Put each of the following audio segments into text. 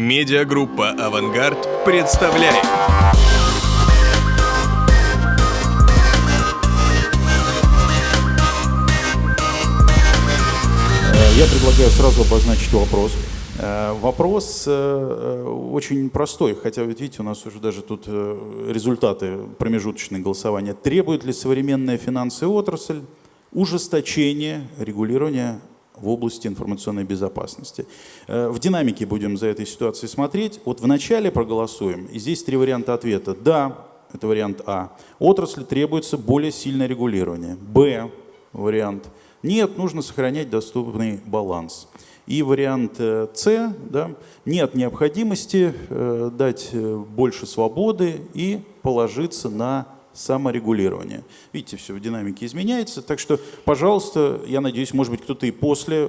Медиагруппа «Авангард» представляет. Я предлагаю сразу обозначить вопрос. Э, вопрос э, э, очень простой, хотя, ведь видите, у нас уже даже тут результаты промежуточного голосования. Требует ли современная финансовая отрасль ужесточения регулирования в области информационной безопасности. В динамике будем за этой ситуацией смотреть. Вот вначале проголосуем, и здесь три варианта ответа. Да, это вариант А. Отрасли требуется более сильное регулирование. Б. Вариант. Нет, нужно сохранять доступный баланс. И вариант э, С, да, нет необходимости э, дать э, больше свободы и положиться на саморегулирование. Видите, все в динамике изменяется, так что, пожалуйста, я надеюсь, может быть, кто-то и после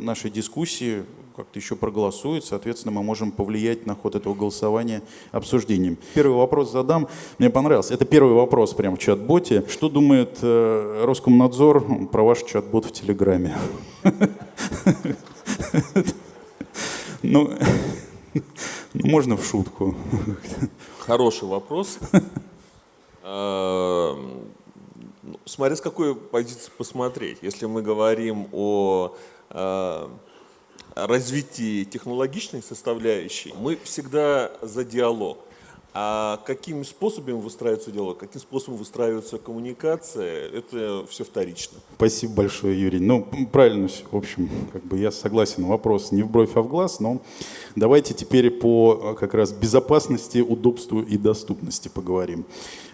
нашей дискуссии как-то еще проголосует, соответственно, мы можем повлиять на ход этого голосования обсуждением. Первый вопрос задам, мне понравился. Это первый вопрос прямо в чат-боте. Что думает э, Роскомнадзор про ваш чат-бот в Телеграме? Ну, можно в шутку. Хороший вопрос. А, ну, смотря с какой позиции посмотреть. Если мы говорим о а, развитии технологичной составляющей, мы всегда за диалог. А какими способами выстраивается диалог, каким способом выстраивается коммуникация, это все вторично. Спасибо большое, Юрий. Ну, правильно, в общем, как бы я согласен, вопрос не в бровь, а в глаз, но давайте теперь по как раз безопасности, удобству и доступности поговорим.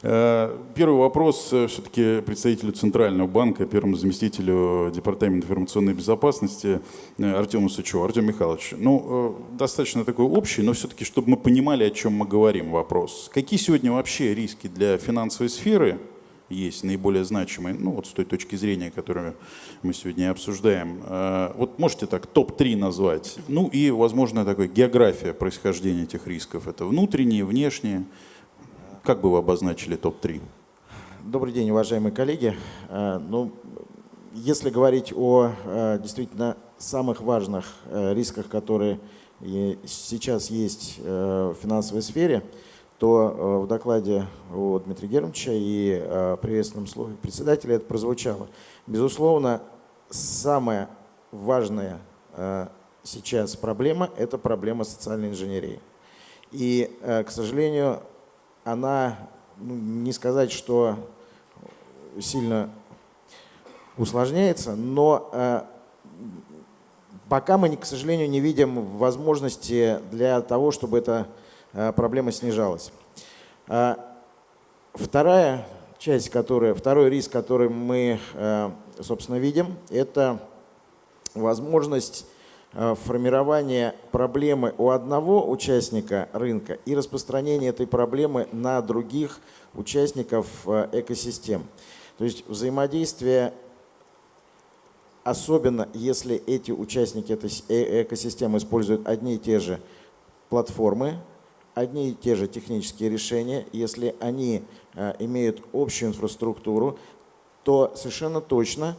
Э, первый вопрос э, все-таки представителю Центрального банка, первому заместителю Департамента информационной безопасности э, Артему Сычеву. Артем Михайлович, ну, достаточно такой общий, но все-таки, чтобы мы понимали, о чем мы говорим, вопрос. Какие сегодня вообще риски для финансовой сферы есть наиболее значимые, ну вот с той точки зрения, которую мы сегодня обсуждаем. Вот можете так топ-3 назвать? Ну и, возможно, такой география происхождения этих рисков. Это внутренние, внешние. Как бы вы обозначили топ-3? Добрый день, уважаемые коллеги. Э, ну, если говорить о э, действительно самых важных э, рисках, которые сейчас есть в финансовой сфере, то в докладе у Дмитрия Германовича и приветственном слове председателя это прозвучало. Безусловно, самая важная сейчас проблема – это проблема социальной инженерии. И, к сожалению, она, ну, не сказать, что сильно усложняется, но э, пока мы, к сожалению, не видим возможности для того, чтобы эта э, проблема снижалась. Э, вторая часть, которая, второй риск, который мы, э, собственно, видим, это возможность формирование проблемы у одного участника рынка и распространение этой проблемы на других участников э, экосистем. То есть взаимодействие, особенно если эти участники этой э, экосистемы используют одни и те же платформы, одни и те же технические решения, если они имеют общую инфраструктуру, то совершенно точно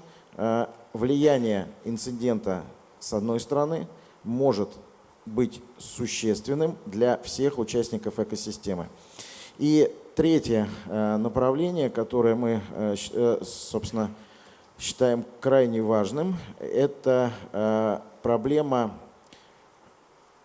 влияние инцидента с одной стороны, может быть существенным для всех участников экосистемы. И третье э, направление, которое мы, э, э, собственно, считаем крайне важным, это проблема,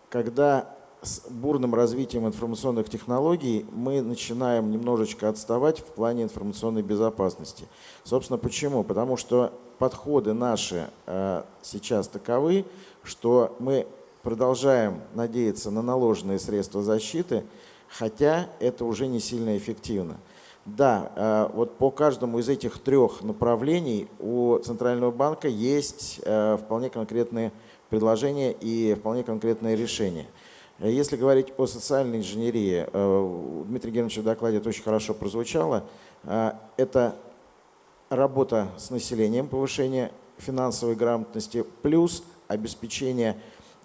когда с бурным развитием информационных технологий мы начинаем немножечко отставать в плане информационной безопасности. Собственно, почему? Потому что подходы наши э, сейчас таковы, что мы продолжаем надеяться на наложенные средства защиты, хотя это уже не сильно эффективно. Да, э, вот по каждому из этих трех направлений у Центрального банка есть э, вполне конкретные предложения и вполне конкретные решения. Если говорить о социальной инженерии, у Дмитрия Германовича в докладе это очень хорошо прозвучало, это работа с населением, повышение финансовой грамотности, плюс обеспечение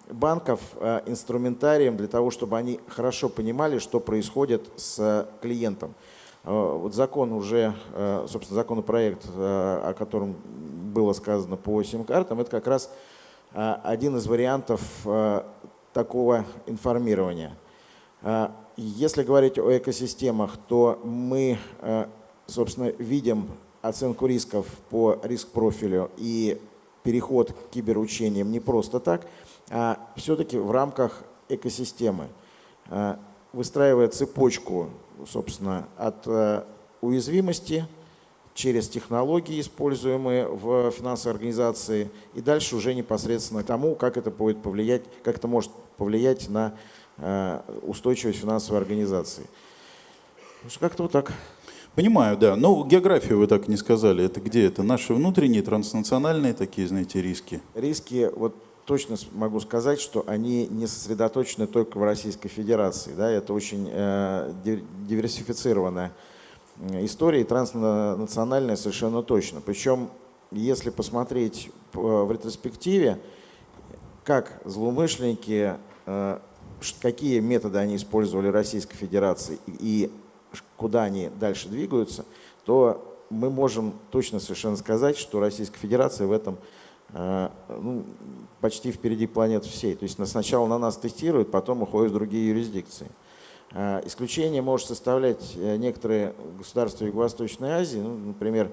банков э, инструментарием для того, чтобы они хорошо понимали, что происходит с клиентом. Э, вот закон уже, э, собственно, законопроект, о котором было сказано по сим-картам, это как раз один из вариантов такого информирования. Если говорить о экосистемах, то мы, э, собственно, видим оценку рисков по риск-профилю и переход к киберучениям не просто так, а все-таки в рамках экосистемы, э, выстраивая цепочку, собственно, от э, уязвимости через технологии, используемые в финансовой организации, и дальше уже непосредственно тому, как это будет повлиять, как это может повлиять на э, устойчивость финансовой организации. Как-то вот так. Понимаю, да. Но географию вы так не сказали. Это где? Это наши внутренние, транснациональные такие, знаете, риски? Риски, вот точно могу сказать, что они не сосредоточены только в Российской Федерации. Да? Это очень э, диверсифицированная история, и транснациональная совершенно точно. Причем, если посмотреть в ретроспективе, как злоумышленники, э, какие методы они использовали Российской Федерации и куда они дальше двигаются, то мы можем точно совершенно сказать, что Российская Федерация в этом э, ну, почти впереди планет всей. То есть сначала на нас тестируют, потом уходят в другие юрисдикции. Э, исключение может составлять э, некоторые государства Юго-Восточной Азии. Ну, например,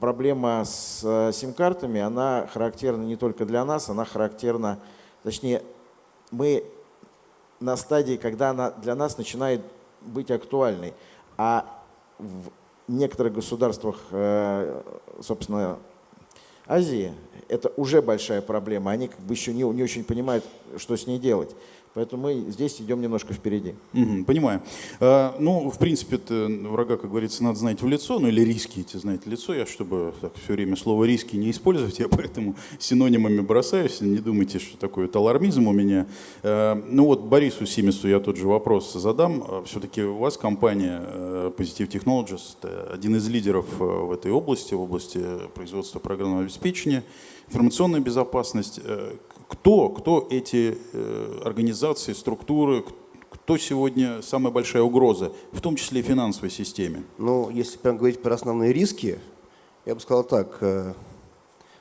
проблема с сим-картами, она характерна не только для нас, она характерна, точнее, мы на стадии, когда она для нас начинает быть актуальной. А в некоторых государствах, э, собственно, Азии это уже большая проблема. Они как бы еще не, не очень понимают, что с ней делать. Поэтому мы здесь идем немножко впереди. Угу, понимаю. А, ну, в принципе, врага, как говорится, надо знать в лицо, ну или риски эти знать в лицо. Я, чтобы так, все время слово риски не использовать, я поэтому синонимами бросаюсь. Не думайте, что такое это алармизм у меня. А, ну вот Борису Симису я тот же вопрос задам. А, Все-таки у вас компания э, Positive Technologies один из лидеров э, в этой области, в области производства программного обеспечения, информационная безопасность. Э, кто, кто эти э, организации, структуры, кто сегодня самая большая угроза, в том числе и финансовой системе? Ну, если прям говорить про основные риски, я бы сказал так, э,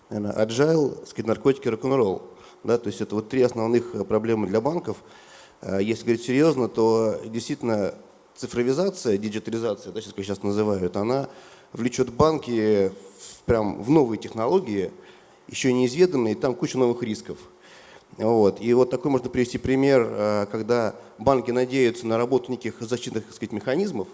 наверное, agile, сказать, наркотики, рок-н-ролл. Да, то есть это вот три основных э, проблемы для банков. Если говорить серьезно, то действительно цифровизация, диджитализация, да, сейчас, как сейчас называют, она влечет банки в, прям в новые технологии, еще неизведанные, и там куча новых рисков. Вот. И вот такой можно привести пример, э, когда банки надеются на работу неких защитных так сказать, механизмов,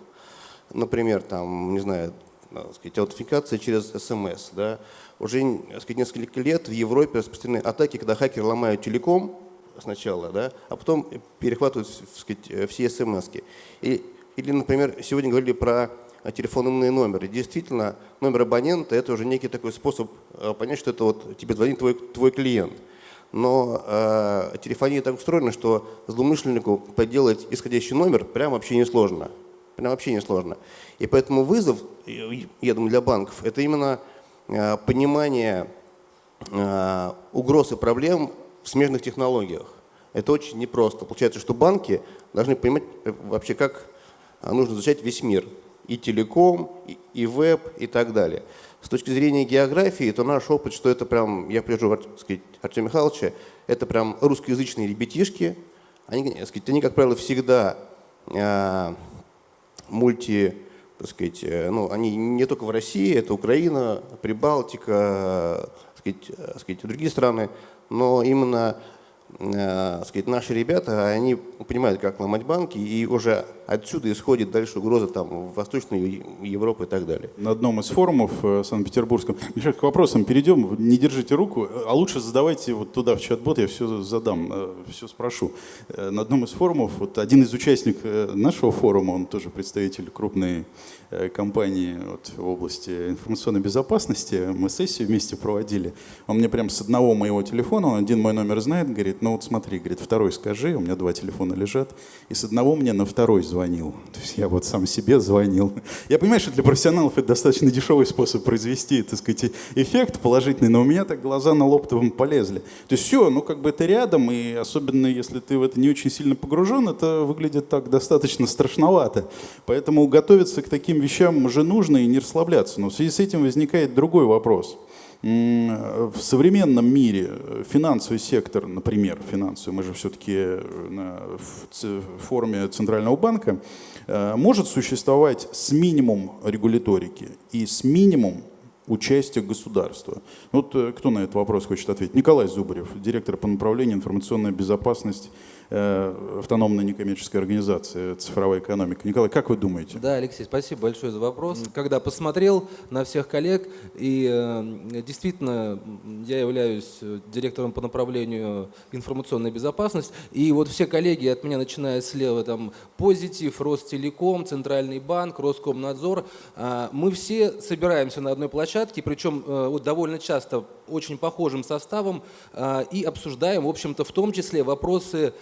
например, там, не знаю, так сказать, аутентификация через СМС. Да. Уже так сказать, несколько лет в Европе распространены атаки, когда хакеры ломают телеком сначала, да, а потом перехватывают так сказать, все СМС. И, или, например, сегодня говорили про телефонные номеры. Действительно, номер абонента – это уже некий такой способ э, понять, что это вот тебе звонит твой, твой клиент но э, телефония так устроена, что злоумышленнику подделать исходящий номер прям вообще не сложно. Прям вообще не сложно. И поэтому вызов, я думаю, для банков, это именно э, понимание э, угроз и проблем в смежных технологиях. Это очень непросто. Получается, что банки должны понимать э, вообще, как э, нужно изучать весь мир. И телеком, и, и веб, и так далее. С точки зрения географии, то наш опыт, что это прям, я прижу сказать, Артема Михайловича, это прям русскоязычные ребятишки. Они, сказать, они как правило, всегда э, мульти, так сказать, э, ну, они не только в России, это Украина, Прибалтика, э, сказать, э, сказать, другие страны, но именно э, сказать, наши ребята, они понимают, как ломать банки, и уже отсюда исходит дальше угроза там, в Восточной Европы и так далее. На одном из форумов в Санкт-Петербургском, Миша, к вопросам перейдем, не держите руку, а лучше задавайте вот туда в чат-бот, я все задам, э, все спрошу. Э, на одном из форумов, вот один из участников э, нашего форума, он тоже представитель крупной компании вот, в области информационной безопасности, мы сессию вместе проводили, он мне прям с одного моего телефона, он один мой номер знает, говорит, ну вот смотри, говорит, второй скажи, у меня два телефона лежат, и с одного мне на второй звонит звонил. То есть я вот сам себе звонил. Я понимаю, что для профессионалов это достаточно дешевый способ произвести, так сказать, эффект положительный, но у меня так глаза на лоптовом полезли. То есть все, ну как бы это рядом, и особенно если ты в это не очень сильно погружен, это выглядит так достаточно страшновато. Поэтому готовиться к таким вещам уже нужно и не расслабляться. Но в связи с этим возникает другой вопрос. В современном мире э, финансовый сектор, например, финансовый, мы же все-таки на в форме Центрального банка, э, может существовать с минимум регуляторики и с минимум участия государства. Вот э, кто на этот вопрос хочет ответить? Николай Зубарев, директор по направлению информационная безопасность э, автономной некоммерческой организации «Цифровая экономика». Николай, как вы думаете? Да, Алексей, спасибо большое за вопрос. Когда посмотрел на всех коллег, и э, действительно я являюсь э, директором по направлению информационной безопасности, и вот все коллеги от меня, начиная слева, там Позитив, Ростелеком, Центральный банк, Роскомнадзор, а, мы все собираемся на одной площадке, причем вот довольно часто очень похожим составом, а, и обсуждаем, в общем-то, в том числе вопросы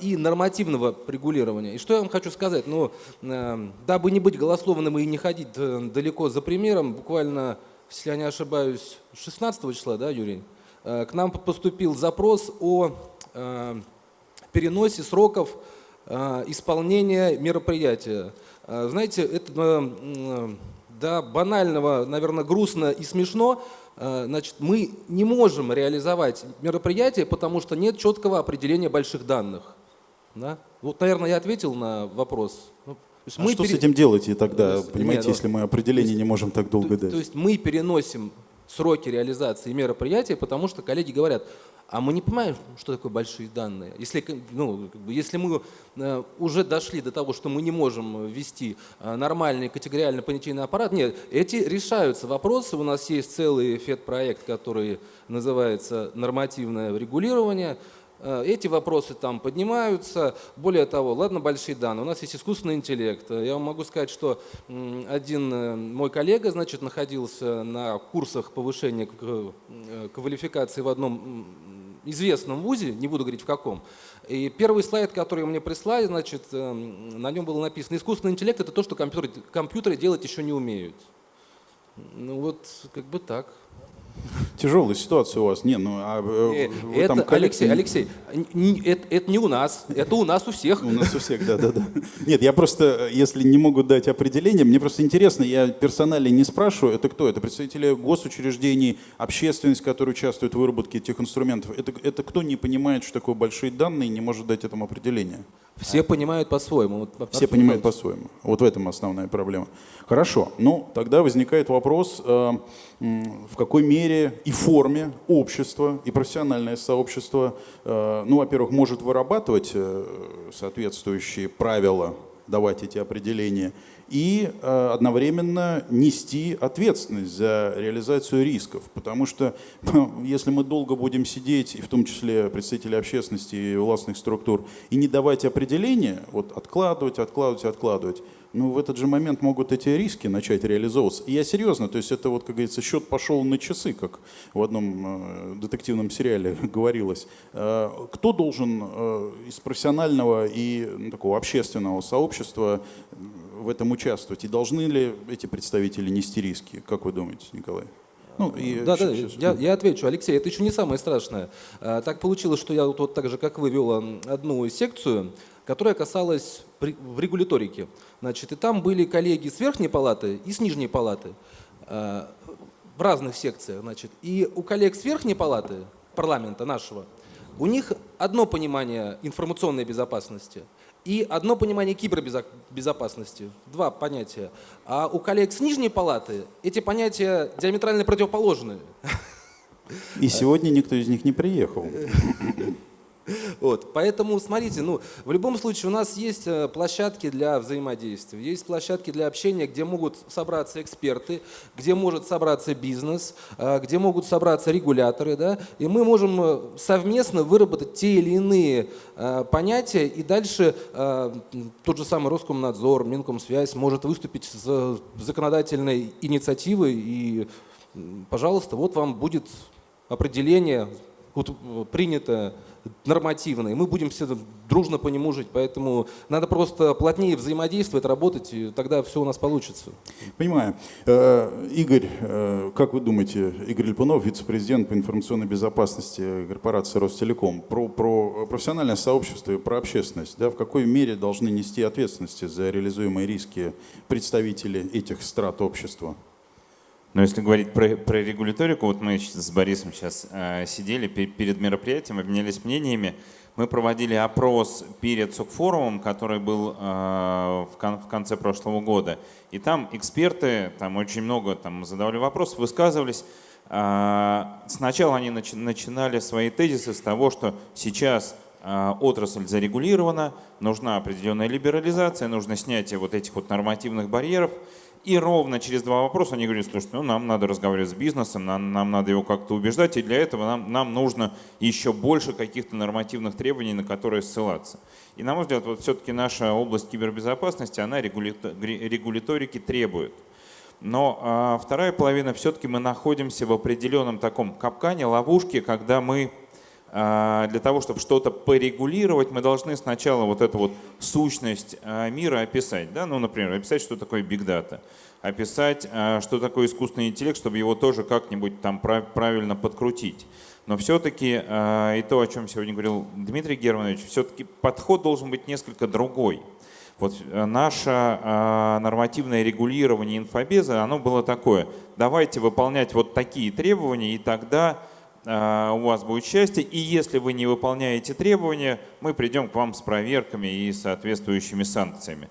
и нормативного регулирования. И что я вам хочу сказать? Ну, э, дабы не быть голословным и не ходить э, далеко за примером, буквально, если я не ошибаюсь, 16 числа, да, Юрий, э, к нам поступил запрос о э, переносе сроков э, исполнения мероприятия. Э, Знаете, это э, до банального, наверное, грустно и смешно. Э, Значит, мы не можем реализовать мероприятие, потому что нет четкого определения больших данных. Да? Вот, наверное, я ответил на вопрос. Ну, есть А мы что с пере- этим делаете тогда, То есть, понимаете, не, ну, если мы определение не можем так долго то, дать? то есть мы переносим сроки реализации мероприятия, потому что коллеги говорят, а мы не понимаем, что такое большие данные. Если, ну, если мы э, уже дошли до того, что мы не можем ввести э, нормальный категориально понятийный аппарат, нет, эти решаются вопросы. У нас есть целый ФЕД-проект, который называется «Нормативное регулирование». Э, Эти вопросы там поднимаются. Более того, ладно, большие данные, у нас есть искусственный интеллект. Я вам могу сказать, что один мой коллега, значит, находился на курсах повышения квалификации в одном известном вузе, не буду говорить в каком. И первый слайд, который мне прислали, значит, э, на нем было написано, искусственный интеллект – это то, что компьютеры, компьютеры делать еще не умеют. Ну вот, как бы так. Тяжелая ситуация у вас. Не, ну а э, Э, вы Это, там коллекции- Алексей, Алексей, это, это не у нас, это у нас у всех. У нас у всех, да, да, да. Нет, я просто, если не могу дать определение, мне просто интересно, я персонально не спрашиваю, это кто? Это представители госучреждений, общественность, которая участвует в выработке этих инструментов. Это, это кто не понимает, что такое большие данные и не может дать этому определение? Все понимают по-своему. Вот Все понимают по-своему. Вот в этом основная проблема. Хорошо. Ну, тогда возникает вопрос, э, в какой мере и форме общество, и профессиональное сообщество, э, ну, во-первых, может вырабатывать э, соответствующие правила, давать эти определения, и э, одновременно нести ответственность за реализацию рисков. Потому что если мы долго будем сидеть, и в том числе представители общественности и властных структур, и не давать определения, вот откладывать, откладывать, откладывать, ну в этот же момент могут эти риски начать реализовываться. И я серьезно, то есть это вот, как говорится, счет пошел на часы, как в одном э, детективном сериале говорилось. Э, кто должен из профессионального и ну, такого общественного сообщества в этом участвовать? И должны ли эти представители нести риски? Как вы думаете, Николай? Ну, и Да, да, щас- я, я отвечу. Алексей, это еще не самое страшное. А, Так получилось, что я вот, вот так же, как вы, вел м, одну секцию, которая касалась в регуляторике. Значит, и там были коллеги с верхней палаты и с нижней палаты а, в разных секциях. Значит. И у коллег с верхней палаты парламента нашего, у них одно понимание информационной безопасности и одно понимание кибербезопасности. Два понятия. А у коллег с нижней палаты эти понятия диаметрально противоположны. И сегодня никто из них не приехал. Вот, поэтому, смотрите, ну, в любом случае у нас есть э, площадки для взаимодействия, есть площадки для общения, где могут собраться эксперты, где может собраться бизнес, э, где могут собраться регуляторы, да, и мы можем э, совместно выработать те или иные понятия, и дальше тот же самый Роскомнадзор, Минкомсвязь может выступить с законодательной инициативой, и, пожалуйста, вот вам будет определение вот, э, принято нормативно, и мы будем все дружно по нему жить. Поэтому надо просто плотнее взаимодействовать, работать, и тогда все у нас получится. Понимаю. Э, Игорь, э, как вы думаете, Игорь Липунов, вице-президент по информационной безопасности корпорации Ростелеком, про, про профессиональное сообщество и про общественность, да, в какой мере должны нести ответственности за реализуемые риски представители этих страт общества? Но если говорить про, про регуляторику, вот мы с Борисом сейчас э, сидели перед мероприятием, обменялись мнениями. Мы проводили опрос перед СОК-форумом, который был э, в, кон, в конце прошлого года. И там эксперты, там очень много там, задавали вопросы, высказывались. Э, сначала они начи, начинали свои тезисы с того, что сейчас э, отрасль зарегулирована, нужна определенная либерализация, нужно снятие вот этих вот нормативных барьеров. И ровно через два вопроса они говорят, слушайте, ну нам надо разговаривать с бизнесом, нам, нам надо его как-то убеждать, и для этого нам, нам нужно еще больше каких-то нормативных требований, на которые ссылаться. И на мой взгляд, вот все-таки наша область кибербезопасности, она регуляторики требует. Но а, вторая половина, все-таки мы находимся в определенном таком капкане, ловушке, когда мы для того, чтобы что-то порегулировать, мы должны сначала вот эту вот сущность а, мира описать. Да? Ну, например, описать, что такое big data, описать, а, что такое искусственный интеллект, чтобы его тоже как-нибудь там правильно подкрутить. Но все-таки, и то, о чем сегодня говорил Дмитрий Германович, все-таки подход должен быть несколько другой. Вот наше нормативное регулирование инфобеза, оно было такое. Давайте выполнять вот такие требования, и тогда а, у вас будет счастье. И если вы не выполняете требования, мы придем к вам с проверками и соответствующими санкциями.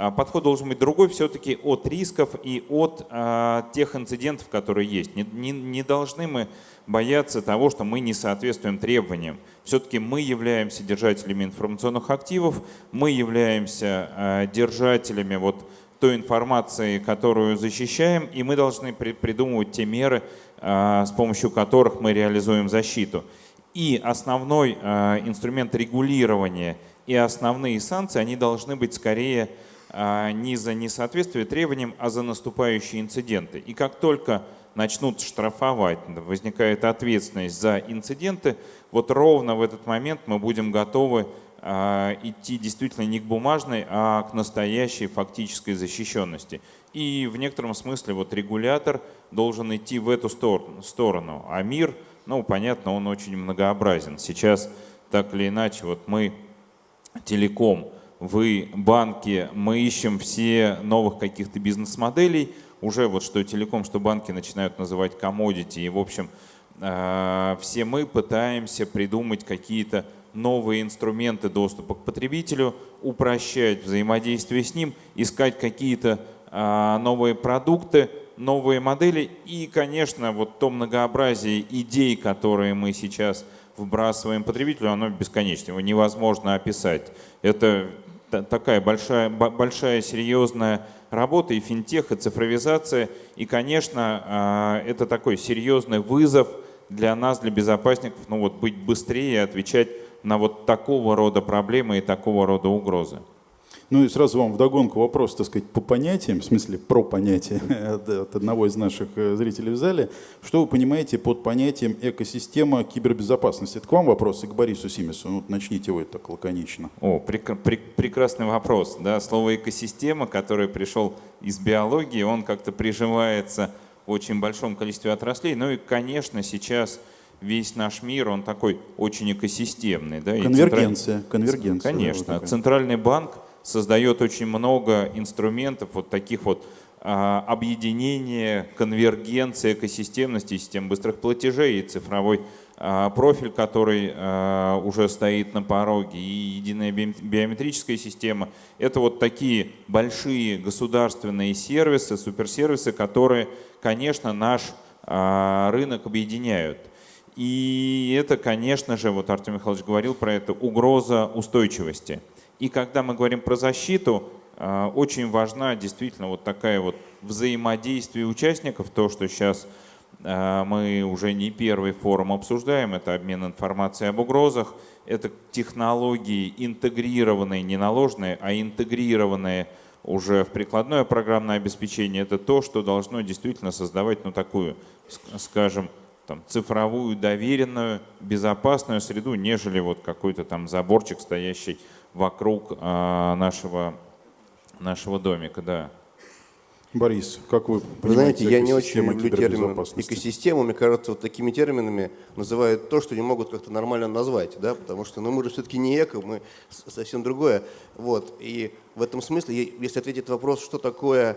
А, подход должен быть другой все-таки от рисков и от а, тех инцидентов, которые есть. Не, не, не должны мы бояться того, что мы не соответствуем требованиям. Все-таки мы являемся держателями информационных активов, мы являемся держателями вот той информации, которую защищаем, и мы должны придумывать те меры, а, с помощью которых мы реализуем защиту. И основной а, инструмент регулирования и основные санкции, они должны быть скорее а, не за несоответствие требованиям, а за наступающие инциденты. И как только начнут штрафовать, возникает ответственность за инциденты, вот ровно в этот момент мы будем готовы идти действительно не к бумажной, а к настоящей фактической защищенности. И в некотором смысле вот регулятор должен идти в эту сторону. А мир, ну понятно, он очень многообразен. Сейчас так или иначе, вот мы телеком, вы банки, мы ищем все новых каких-то бизнес-моделей. Уже вот что телеком, что банки начинают называть commodity. И в общем, э, все мы пытаемся придумать какие-то новые инструменты доступа к потребителю, упрощать взаимодействие с ним, искать какие-то а, новые продукты, новые модели и, конечно, вот то многообразие идей, которые мы сейчас вбрасываем потребителю, оно бесконечно, его невозможно описать. Это такая большая, большая серьезная работа и финтех, и цифровизация. И, конечно, а, это такой серьезный вызов для нас, для безопасников, ну вот быть быстрее и отвечать на вот такого рода проблемы и такого рода угрозы. Ну и сразу вам вдогонку вопрос, так сказать, по понятиям, в смысле про понятие от одного из наших э, зрителей в зале. Что вы понимаете под понятием экосистема кибербезопасности? Это к вам вопрос и к Борису Симесу. Ну, начните вы так лаконично. О, прек прек прекрасный вопрос. Да, слово экосистема, которое пришел из биологии, он как-то приживается в очень большом количестве отраслей. Ну и, конечно, сейчас весь наш мир, он такой очень экосистемный. Да? Конвергенция. Централь... конвергенция. Конечно. Да, вот Центральный банк создает очень много инструментов, вот таких вот а, объединения, конвергенции, экосистемности, систем быстрых платежей и цифровой а, профиль, который а, уже стоит на пороге, и единая биометрическая система. Это вот такие большие государственные сервисы, суперсервисы, которые, конечно, наш рынок объединяют. И это, конечно же, вот Артем Михайлович говорил про это, угроза устойчивости. И когда мы говорим про защиту, а, очень важна действительно вот такая вот взаимодействие участников, то, что сейчас а, мы уже не первый форум обсуждаем, это обмен информацией об угрозах, это технологии интегрированные, не наложенные, а интегрированные уже в прикладное программное обеспечение, это то, что должно действительно создавать ну, такую, скажем, там, цифровую, доверенную, безопасную среду, нежели вот какой-то там заборчик, стоящий вокруг а, нашего, нашего домика, да. Борис, как вы Вы знаете, я не очень люблю термин экосистему. Мне кажется, вот такими терминами называют то, что не могут как-то нормально назвать, да, потому что ну, мы же все-таки не эко, мы совсем другое. Вот. И в этом смысле, если ответить на вопрос, что такое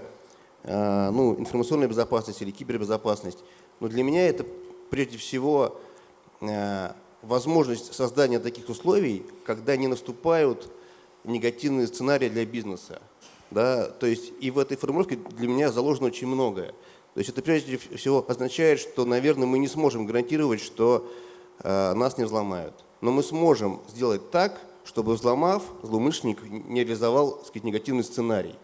э, ну, информационная безопасность или кибербезопасность. Но для меня это прежде всего э, возможность создания таких условий, когда не наступают негативные сценарии для бизнеса. Да? То есть и в этой формулировке для меня заложено очень многое. То есть это прежде всего означает, что, наверное, мы не сможем гарантировать, что э, нас не взломают. Но мы сможем сделать так, чтобы взломав, злоумышленник не реализовал так сказать, негативный сценарий.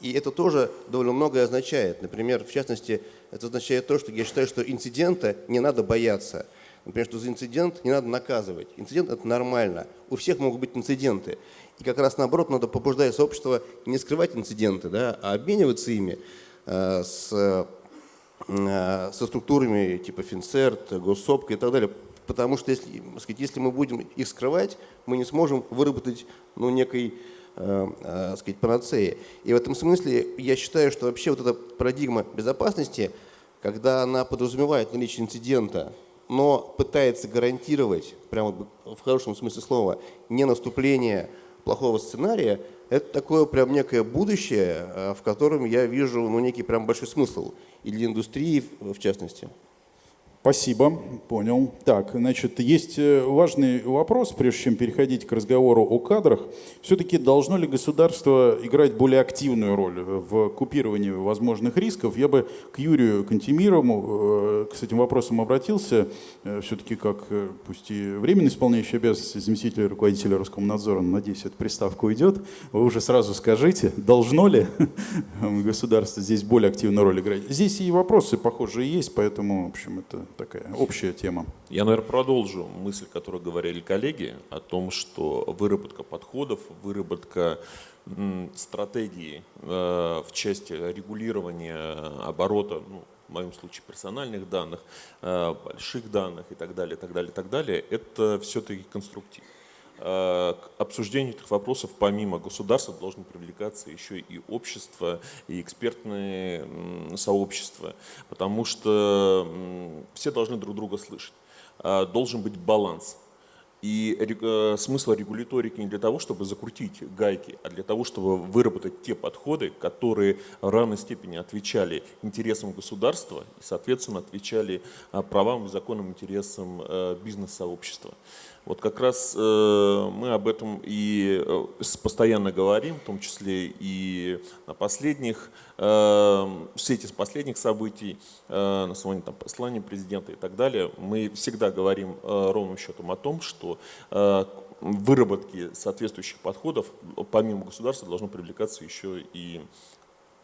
И это тоже довольно многое означает. Например, в частности, это означает то, что я считаю, что инцидента не надо бояться. Например, что за инцидент не надо наказывать. Инцидент – это нормально. У всех могут быть инциденты. И как раз наоборот, надо побуждать сообщество не скрывать инциденты, да, а обмениваться ими э, с Э, со структурами типа Финцерт, Госсопка и так далее. Потому что если, сказать, если мы будем их скрывать, мы не сможем выработать ну, некой э, э, сказать, панацеи. И в этом смысле я считаю, что вообще вот эта парадигма безопасности, когда она подразумевает наличие инцидента, но пытается гарантировать, прямо в хорошем смысле слова, не наступление плохого сценария, это такое прям некое будущее, э, в котором я вижу ну, некий прям большой смысл и для индустрии в частности. Спасибо, понял. Так, значит, есть э, важный вопрос, прежде чем переходить к разговору о кадрах. Все-таки должно ли государство играть более активную роль в купировании возможных рисков? Я бы к Юрию Кантемирову э, с этим вопросом обратился, э, все-таки как, пусть и временно исполняющий обязанности заместителя руководителя Роскомнадзора, надеюсь, эта приставка уйдет. Вы уже сразу скажите, должно ли государство здесь более активную роль играть? Здесь и вопросы похожие есть, поэтому, в общем, это такая общая тема. Я, наверное, продолжу мысль, которую говорили коллеги, о том, что выработка подходов, выработка стратегии э, в части регулирования оборота, ну, в моем случае персональных данных, э, больших данных и так далее, так далее, так далее, это все-таки конструктив. Э, к обсуждению этих вопросов помимо государства должны привлекаться еще и общество, и экспертные сообщества, потому что все должны друг друга слышать. Э, должен быть баланс. И э, смысл регуляторики не для того, чтобы закрутить гайки, а для того, чтобы выработать те подходы, которые в равной степени отвечали интересам государства и, соответственно, отвечали правам и законным интересам бизнес-сообщества. Вот как раз э, мы об этом и э, постоянно говорим, в том числе и на последних, э, в свете последних событий, э, на основании там, послания президента и так далее, мы всегда говорим ровным счетом о том, что выработки соответствующих подходов помимо государства должно привлекаться еще и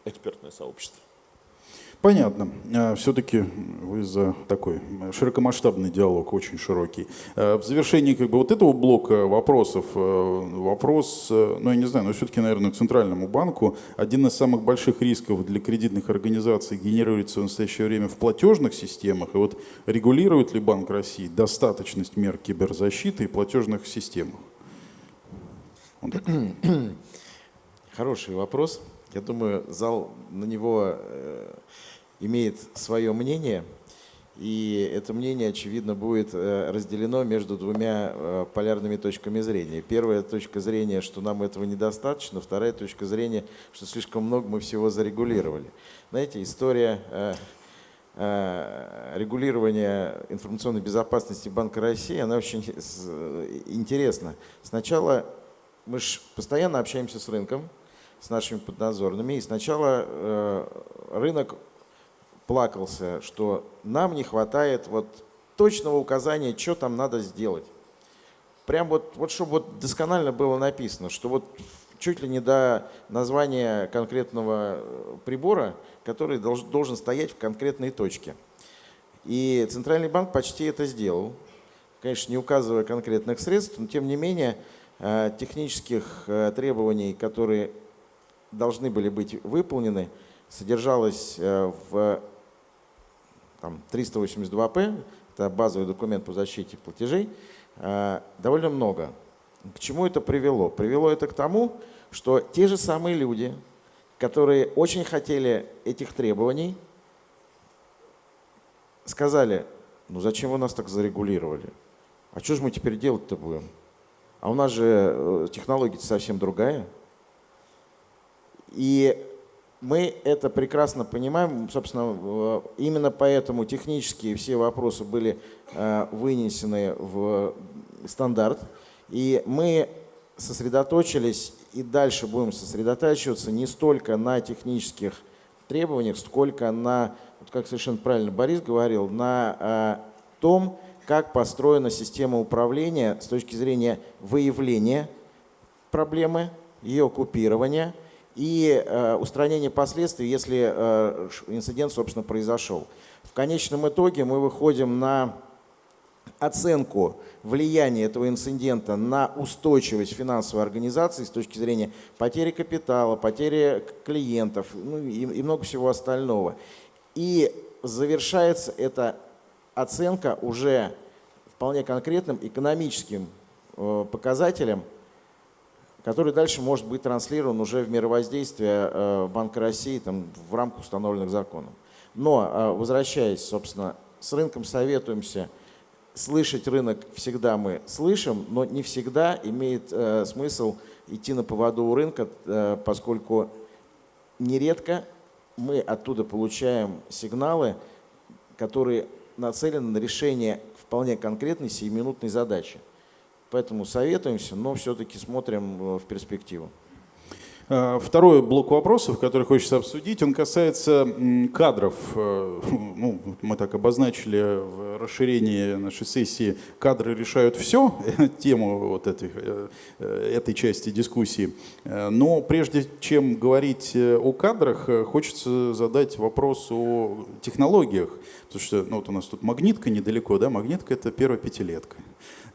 экспертное сообщество. Понятно. А, Все-таки вы за такой широкомасштабный диалог, очень широкий. А, в завершении как бы вот этого блока вопросов, э, вопрос, э, ну я не знаю, но все-таки, наверное, Центральному банку один из самых больших рисков для кредитных организаций генерируется в настоящее время в платежных системах. И вот регулирует ли Банк России достаточность мер киберзащиты и платежных системах? Хороший вопрос. Я думаю, зал на него э, имеет свое мнение, и это мнение, очевидно, будет э, разделено между двумя э, полярными точками зрения. Первая точка зрения, что нам этого недостаточно, вторая точка зрения, что слишком много мы всего зарегулировали. Знаете, история э, регулирования информационной безопасности Банка России, она очень интересна. Сначала мы же постоянно общаемся с рынком, с нашими поднадзорными, и сначала рынок плакался, что нам не хватает вот точного указания, что там надо сделать. Прям вот, вот чтобы вот досконально было написано, что вот чуть ли не до названия конкретного э, прибора, который должен, должен стоять в конкретной точке. И Центральный банк почти это сделал. Конечно, не указывая конкретных средств, но тем не менее э, технических э, требований, которые должны были быть выполнены, содержалось в там 382П, это базовый документ по защите платежей, э, довольно много. К чему это привело? Привело это к тому, что те же самые люди, которые очень хотели этих требований, сказали, ну зачем вы нас так зарегулировали? А что же мы теперь делать-то будем? А у нас же э, технология совсем другая. И Мы это прекрасно понимаем. Собственно, э, именно поэтому технические все вопросы были э, вынесены в стандарт. И мы сосредоточились и дальше будем сосредотачиваться не столько на технических требованиях, сколько на, вот как совершенно правильно Борис говорил, на э, том, как построена система управления с точки зрения выявления проблемы, ее купирования – и э, устранение последствий, если э, инцидент, собственно, произошел. В конечном итоге мы выходим на оценку влияния этого инцидента на устойчивость финансовой организации с точки зрения потери капитала, потери клиентов ну, и, и много всего остального. И завершается эта оценка уже вполне конкретным экономическим э, показателем – который дальше может быть транслирован уже в мировоздействие э, Банка России там, в рамках установленных законом. Но, э, возвращаясь, собственно, с рынком советуемся, слышать рынок всегда мы слышим, но не всегда имеет э, смысл идти на поводу у рынка, поскольку нередко мы оттуда получаем сигналы, которые нацелены на решение вполне конкретной сиюминутной задачи. Поэтому советуемся, но все-таки смотрим э, в перспективу. А, второй блок вопросов, который хочется обсудить, он касается кадров. Э, ну, мы так обозначили в расширении нашей сессии «Кадры решают все», тему вот этой, э, этой части дискуссии. Но прежде чем говорить о кадрах, хочется задать вопрос о технологиях. Потому что ну, вот у нас тут магнитка недалеко, да, магнитка – это первая пятилетка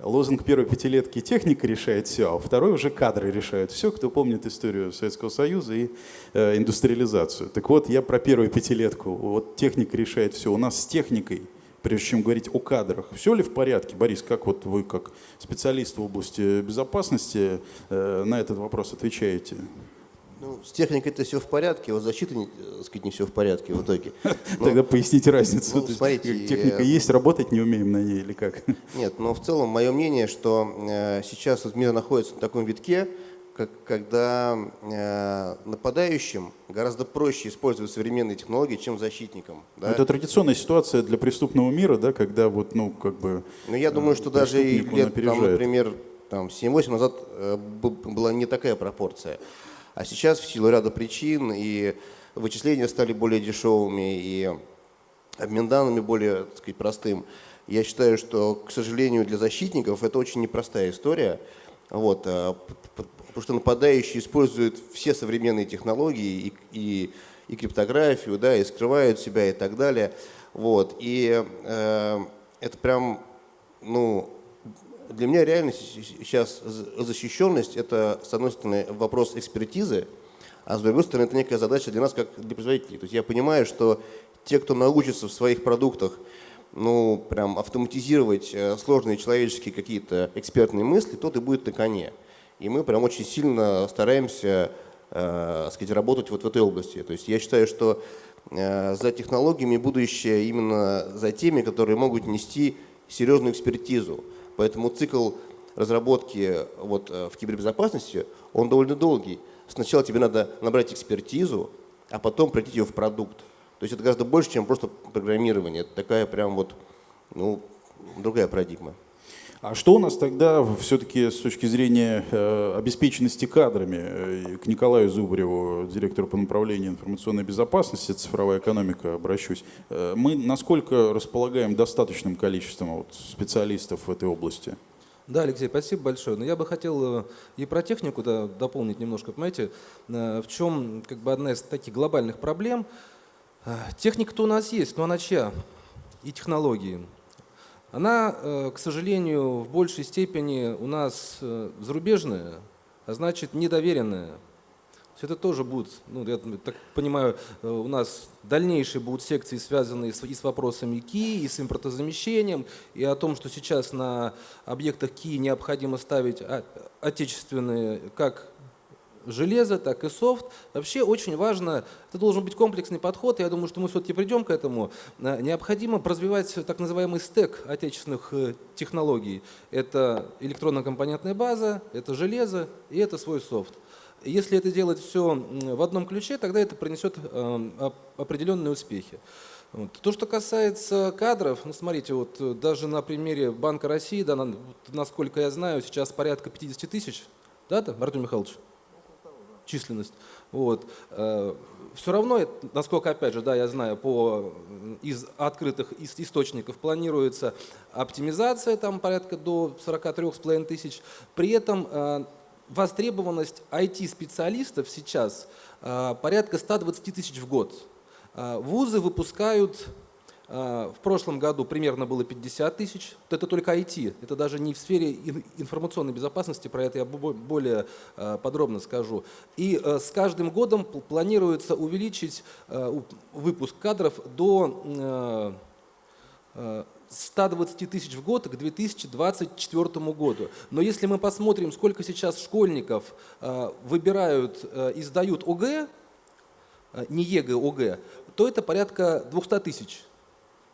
лозунг первой пятилетки «техника решает все», а второй уже кадры решают все, кто помнит историю Советского Союза и э, индустриализацию. Так вот, я про первую пятилетку. Вот техника решает все. У нас с техникой, прежде чем говорить о кадрах, все ли в порядке? Борис, как вот вы, как специалист в области безопасности, э, на этот вопрос отвечаете? Ну, с техникой это все в порядке, вот защита, не, так сказать, не все в порядке в итоге. Но, Тогда поясните разницу. Ну, смотрите, техника есть, работать не умеем на ней или как? Нет, но в целом мое мнение, что э, сейчас вот мир находится на таком витке, как, когда э, нападающим гораздо проще использовать современные технологии, чем защитникам. Да? Это традиционная ситуация для преступного мира, да, когда вот, ну, как бы... Ну, я думаю, что даже и лет, там, например, там, 7-8 назад э, была не такая пропорция. А сейчас в силу ряда причин и вычисления стали более дешевыми, и обмен данными более так сказать, простым. Я считаю, что, к сожалению, для защитников это очень непростая история. Вот, а, потому что нападающие используют все современные технологии и, и, и криптографию, да, и скрывают себя и так далее. Вот, и э, это прям, ну, для меня реально сейчас защищенность – это, с одной стороны, вопрос экспертизы, а с другой стороны, это некая задача для нас, как для производителей. То есть я понимаю, что те, кто научится в своих продуктах ну, прям автоматизировать э, сложные человеческие какие-то экспертные мысли, тот и будет на коне. И мы прям очень сильно стараемся э, сказать, работать вот в этой области. То есть я считаю, что э, за технологиями будущее именно за теми, которые могут нести серьезную экспертизу. Поэтому цикл разработки вот э, в кибербезопасности, он довольно долгий. Сначала тебе надо набрать экспертизу, а потом пройти ее в продукт. То есть это гораздо больше, чем просто программирование. Это такая прям вот, ну, другая парадигма. А что у нас тогда все-таки с точки зрения э, обеспеченности кадрами? Э, к Николаю Зубреву, директору по направлению информационной безопасности, цифровая экономика, обращусь. Э, мы насколько располагаем достаточным количеством специалистов в этой области? Да, Алексей, спасибо большое. Но я бы хотел и про технику да, дополнить немножко. Понимаете, в чем как бы одна из таких глобальных проблем? Техника-то у нас есть, но она чья? И технологии. Она, к сожалению, в большей степени у нас зарубежная, а значит недоверенная. Это тоже будут, ну, я так понимаю, э, у нас дальнейшие будут секции, связанные и с вопросами КИ, и с импортозамещением, и о том, что сейчас на объектах КИ необходимо ставить отечественные как железо, так и софт. Вообще очень важно, это должен быть комплексный подход, я думаю, что мы все-таки придем к этому. Э, необходимо развивать так называемый стек отечественных э, технологий. Это электронно-компонентная база, это железо и это свой софт. Если это делать все в одном ключе, тогда это принесет э, оп- определенные успехи. То, что касается кадров, ну смотрите, вот э, даже на примере Банка России, да, насколько я знаю, сейчас порядка 50 тысяч, да, там, Артем Михайлович? Численность. Вот. Все равно, насколько, опять же, да, я знаю, по, из открытых ис- источников планируется оптимизация там порядка до 43,5 тысяч. При этом э, востребованность IT-специалистов сейчас э, порядка 120 тысяч в год. Э, Вузы выпускают В прошлом году примерно было 50 тысяч. Это только IT. Это даже не в сфере ин- информационной безопасности, про это я бо- более а, подробно скажу. И э, с каждым годом пл- планируется увеличить э, выпуск кадров до э, э, 120 тысяч в год к 2024 году. Но если мы посмотрим, сколько сейчас школьников выбирают и сдают ОГЭ, не ЕГЭ, ОГЭ, то это порядка 200 тысяч.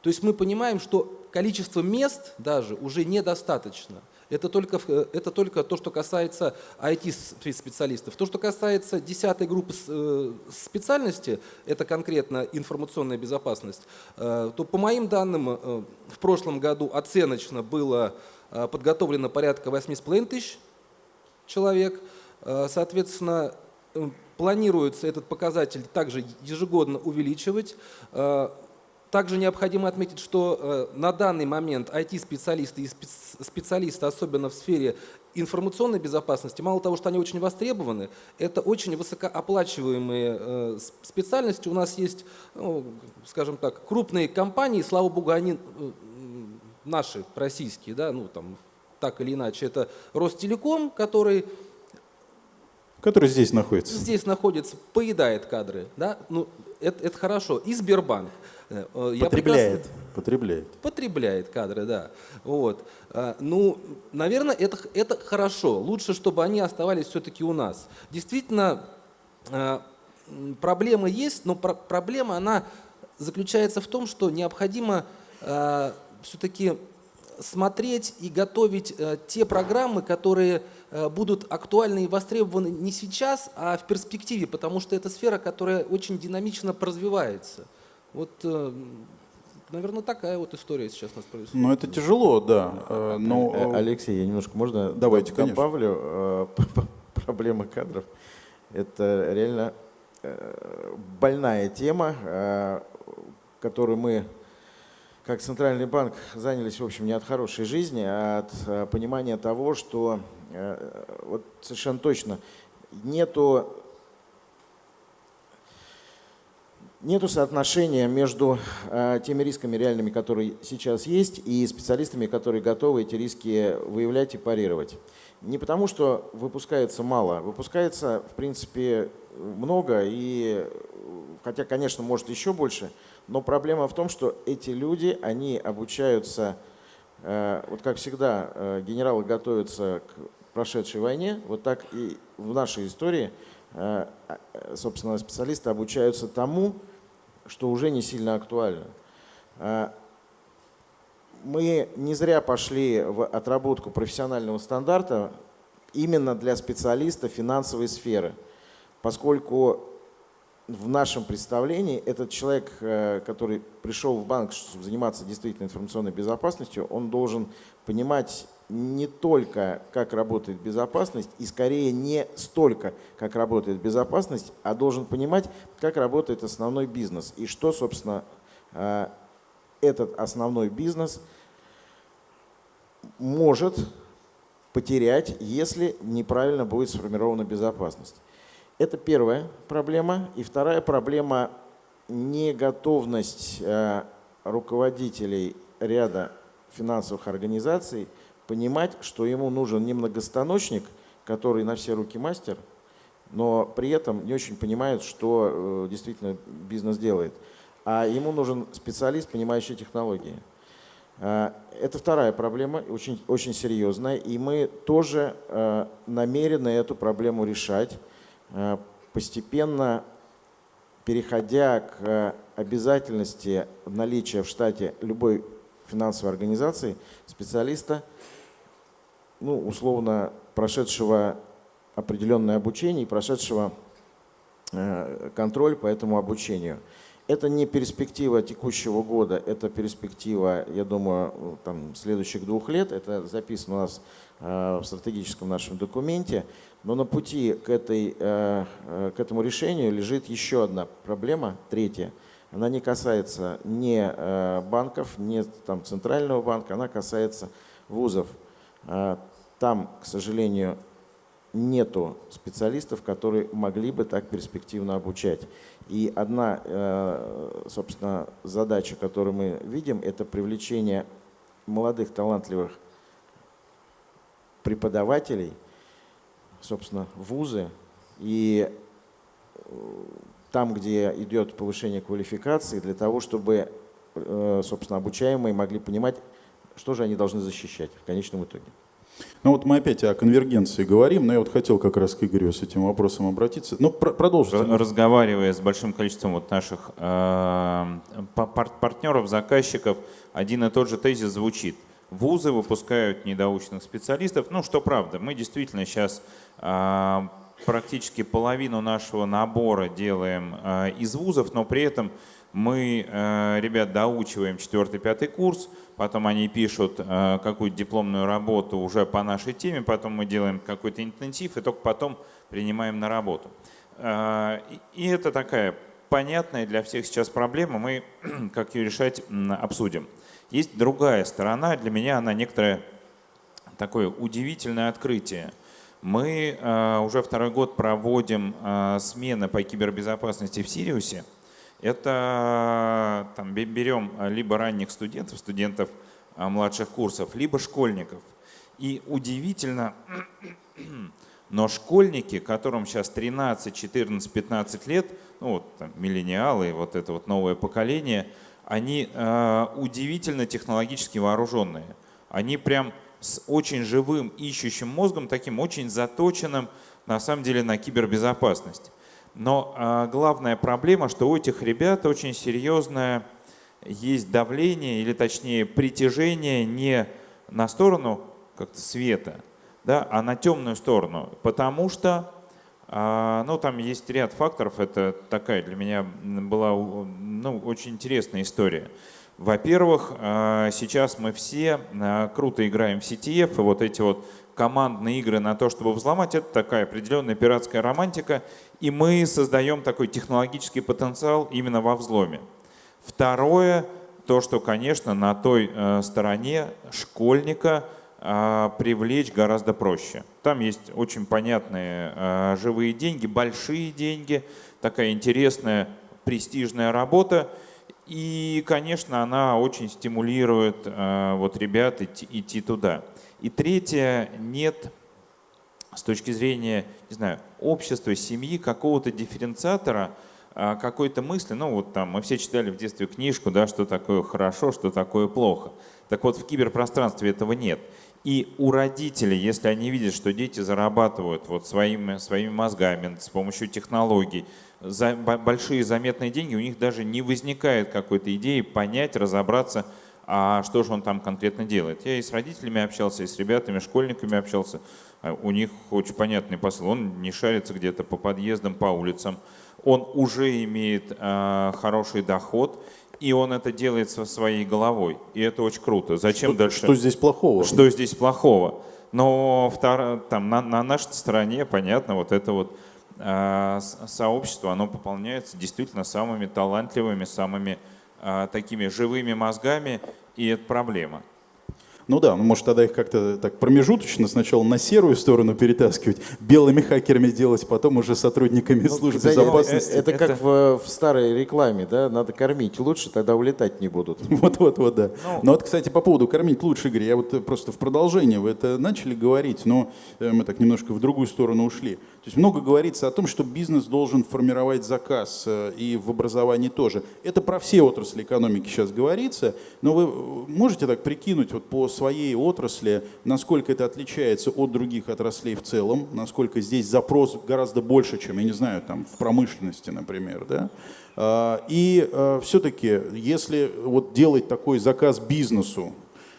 То есть мы понимаем, что количество мест даже уже недостаточно. Это только, э, это только то, что касается IT-специалистов. То, что касается десятой группы э, специальности, это конкретно информационная безопасность, э, то по моим данным в прошлом году оценочно было подготовлено порядка 8,5 тысяч человек. Соответственно, планируется этот показатель также ежегодно увеличивать. Также необходимо отметить, что э, на данный момент IT-специалисты и спец- специалисты, особенно в сфере информационной безопасности, мало того, что они очень востребованы, это очень высокооплачиваемые э, специальности. У нас есть, ну, скажем так, крупные компании, слава богу, они э, наши, российские, да, ну там так или иначе, это Ростелеком, который Который здесь находится. здесь находится, поедает кадры, да, ну, это, это хорошо. И Сбербанк. Э, э, Потребляет. прекрасно- Потребляет. Потребляет кадры, да. Вот. А, Ну, наверное, это, это хорошо. Лучше, чтобы они оставались все-таки у нас. Действительно, а, м, проблемы есть, но про- проблема, она заключается в том, что необходимо все-таки смотреть и готовить э, те программы, которые э, будут актуальны и востребованы не сейчас, а в перспективе, потому что это сфера, которая очень динамично развивается. Вот, наверное, такая вот история сейчас у нас происходит. Но это тяжело, да. э, Но Э, Алексей, я немножко можно Давайте, добавлю э, проблемы кадров. Это реально э, больная тема, э, которую мы как Центральный банк занялись, в общем, не от хорошей жизни, а от э, понимания того, что э, вот совершенно точно нету Нету соотношения между э, теми рисками реальными, которые сейчас есть, и специалистами, которые готовы эти риски выявлять и парировать. Не потому, что выпускается мало, выпускается, в принципе, много, и, э, хотя, конечно, может еще больше, но проблема в том, что эти люди, они обучаются, э, вот как всегда, э, генералы готовятся к прошедшей войне, вот так и в нашей истории э, э, собственно, специалисты обучаются тому, что уже не сильно актуально. Э, Мы не зря пошли в отработку профессионального стандарта именно для специалиста финансовой сферы, поскольку в нашем представлении этот человек, э, который пришел в банк, чтобы заниматься действительно информационной безопасностью, он должен понимать не только, как работает безопасность, и скорее не столько, как работает безопасность, а должен понимать, как работает основной бизнес, и что, собственно, э, этот основной бизнес может потерять, если неправильно будет сформирована безопасность. Это первая проблема. И вторая проблема – неготовность э, руководителей ряда финансовых организаций понимать, что ему нужен не многостаночник, который на все руки мастер, но при этом не очень понимает, что э, действительно бизнес делает. А ему нужен специалист, понимающий технологии. Э, Это вторая проблема, очень, очень серьезная, и мы тоже намерены эту проблему решать, постепенно переходя к э, обязательности наличия в штате любой финансовой организации специалиста, ну, условно, прошедшего определенное обучение и прошедшего э, контроль по этому обучению. Это не перспектива текущего года, это перспектива, я думаю, там, следующих двух лет. Это записано у нас э, в стратегическом нашем документе. Но на пути к, этой, э, э, к этому решению лежит еще одна проблема, третья. Она не касается ни э, банков, ни там, центрального банка, она касается вузов. Там, к сожалению, нету специалистов, которые могли бы так перспективно обучать. И одна, собственно, задача, которую мы видим, это привлечение молодых, талантливых преподавателей, собственно, вузы. И э, там, где идет повышение квалификации, для того, чтобы, э, собственно, обучаемые могли понимать, что же они должны защищать в конечном итоге. Ну вот мы опять о конвергенции говорим, но я вот хотел как раз к Игорю с этим вопросом обратиться. Ну, про продолжите. Разговаривая с большим количеством вот наших э, партнеров, заказчиков, один и тот же тезис звучит. Вузы выпускают недоученных специалистов. Ну, что правда, мы действительно сейчас практически половину нашего набора делаем э, из вузов, но при этом мы э, ребят доучиваем 4-5 курс, потом они пишут какую-то дипломную работу уже по нашей теме, потом мы делаем какой-то интенсив и только потом принимаем на работу. И это такая понятная для всех сейчас проблема, мы как ее решать обсудим. Есть другая сторона, для меня она некоторое такое удивительное открытие. Мы уже второй год проводим смены по кибербезопасности в Сириусе, это там, берем а, либо ранних студентов, студентов младших курсов, либо школьников. И удивительно, но школьники, которым сейчас 13, 14, 15 лет, ну вот там, миллениалы, вот это вот новое поколение, они э, удивительно технологически вооруженные. Они прям с очень живым ищущим мозгом, таким очень заточенным на самом деле на кибербезопасность. Но а, главная проблема, что у этих ребят очень серьезное есть давление, или точнее притяжение не на сторону как-то света, да, а на темную сторону. Потому что а, ну, там есть ряд факторов. Это такая для меня была ну, очень интересная история. Во-первых, а, сейчас мы все а, круто играем в CTF, и вот эти вот командные игры на то, чтобы взломать, это такая определенная пиратская романтика, и мы создаем такой технологический потенциал именно во взломе. Второе, то, что, конечно, на той э, стороне школьника э, привлечь гораздо проще. Там есть очень понятные живые деньги, большие деньги, такая интересная престижная работа. И, конечно, она очень стимулирует э, вот ребят идти, идти туда. И третье, нет с точки зрения, не знаю, общества, семьи, какого-то дифференциатора, а, какой-то мысли, ну вот там мы все читали в детстве книжку, да, что такое хорошо, что такое плохо. Так вот в киберпространстве этого нет. И у родителей, если они видят, что дети зарабатывают вот своими, своими мозгами с помощью технологий, за большие заметные деньги, у них даже не возникает какой-то идеи понять, разобраться, а что же он там конкретно делает. Я и с родителями общался, и с ребятами, школьниками общался. А у них очень понятный посыл. Он не шарится где-то по подъездам, по улицам. Он уже имеет э, хороший доход, и он это делает со своей головой. И это очень круто. Зачем что, дальше? Что здесь плохого? Что здесь плохого? Но втор... там, на, на нашей стороне, понятно, вот это вот сообщество, оно пополняется действительно самыми талантливыми, самыми а, такими живыми мозгами, и это проблема. Ну да, ну может тогда их как-то так промежуточно сначала на серую сторону перетаскивать, белыми хакерами делать, потом уже сотрудниками ну, службы кстати, безопасности. Это, это как В, в старой рекламе, да, надо кормить лучше, тогда улетать не будут. Вот-вот-вот, да. Ну, но вот, кстати, по поводу кормить лучше, Игорь, я вот просто в продолжение, вы это начали говорить, но э, мы так немножко в другую сторону ушли. То есть много говорится о том, что бизнес должен формировать заказ, э, и в образовании тоже. Это про все отрасли экономики сейчас говорится, но вы э, можете так прикинуть вот по своей отрасли, насколько это отличается от других отраслей в целом, насколько здесь запрос гораздо больше, чем, я не знаю, там в промышленности, например, да? А, и э, все-таки, если вот делать такой заказ бизнесу,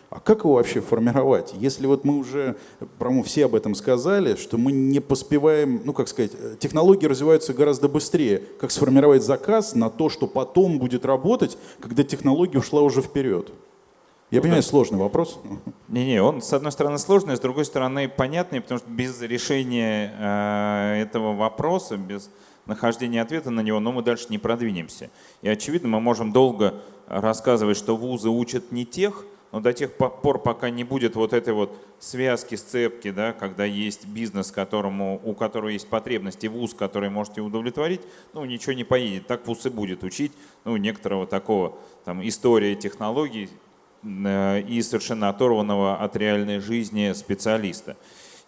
А как его вообще формировать? Если вот мы уже, по-моему, все об этом сказали, что мы не поспеваем, ну как сказать, технологии развиваются гораздо быстрее. Как сформировать заказ на то, что потом будет работать, когда технология ушла уже вперед? Я понимаю, сложный вопрос. Не-не, он с одной стороны сложный, с другой стороны понятный, потому что без решения э, этого вопроса, без нахождения ответа на него, ну, мы дальше не продвинемся. И очевидно, мы можем долго рассказывать, что вузы учат не тех, но до тех пор, пока не будет вот этой вот связки, сцепки, да, когда есть бизнес, которому, у которого есть потребности, вуз, который можете удовлетворить, ну, ничего не поедет. Так вуз и будет учить, ну, некоторого такого, там, истории технологий, Э, и совершенно оторванного от реальной жизни специалиста.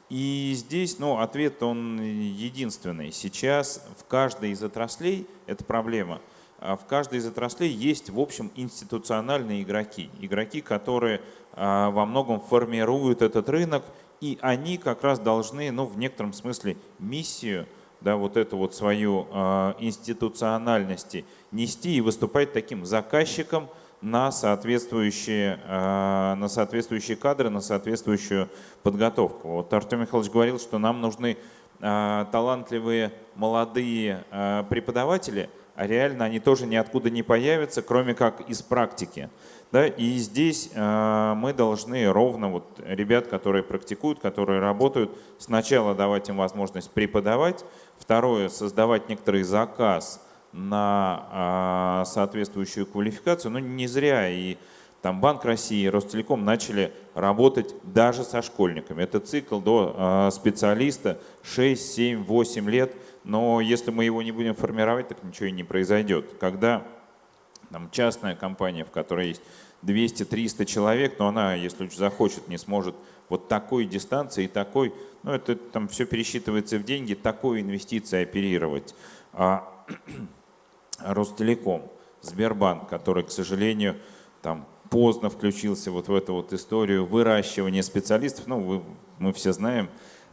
И здесь ну, ответ он единственный. Сейчас в каждой из отраслей, это проблема, в каждой из отраслей есть, в общем, институциональные игроки. Игроки, которые а, во многом формируют этот рынок, и они как раз должны, ну, в некотором смысле, миссию, да, вот эту вот свою а, институциональности нести и выступать таким заказчиком, на соответствующие, на соответствующие кадры, на соответствующую подготовку. Вот Артем Михайлович говорил, что нам нужны талантливые молодые преподаватели, а реально они тоже ниоткуда не появятся, кроме как из практики. Да, и здесь мы должны ровно вот ребят, которые практикуют, которые работают, сначала давать им возможность преподавать, второе создавать некоторый заказ на а, соответствующую квалификацию. Но не зря и там Банк России Ростелеком начали работать даже со школьниками. Это цикл до а, специалиста 6, 7, 8 лет. Но если мы его не будем формировать, так ничего и не произойдет. Когда там, частная компания, в которой есть 200-300 человек, но она, если захочет, не сможет вот такой дистанции и такой, ну это там все пересчитывается в деньги, такой инвестиции оперировать. А Ростелеком, Сбербанк, который, к сожалению, там поздно включился вот в эту вот историю выращивания специалистов. Ну, вы, мы все знаем,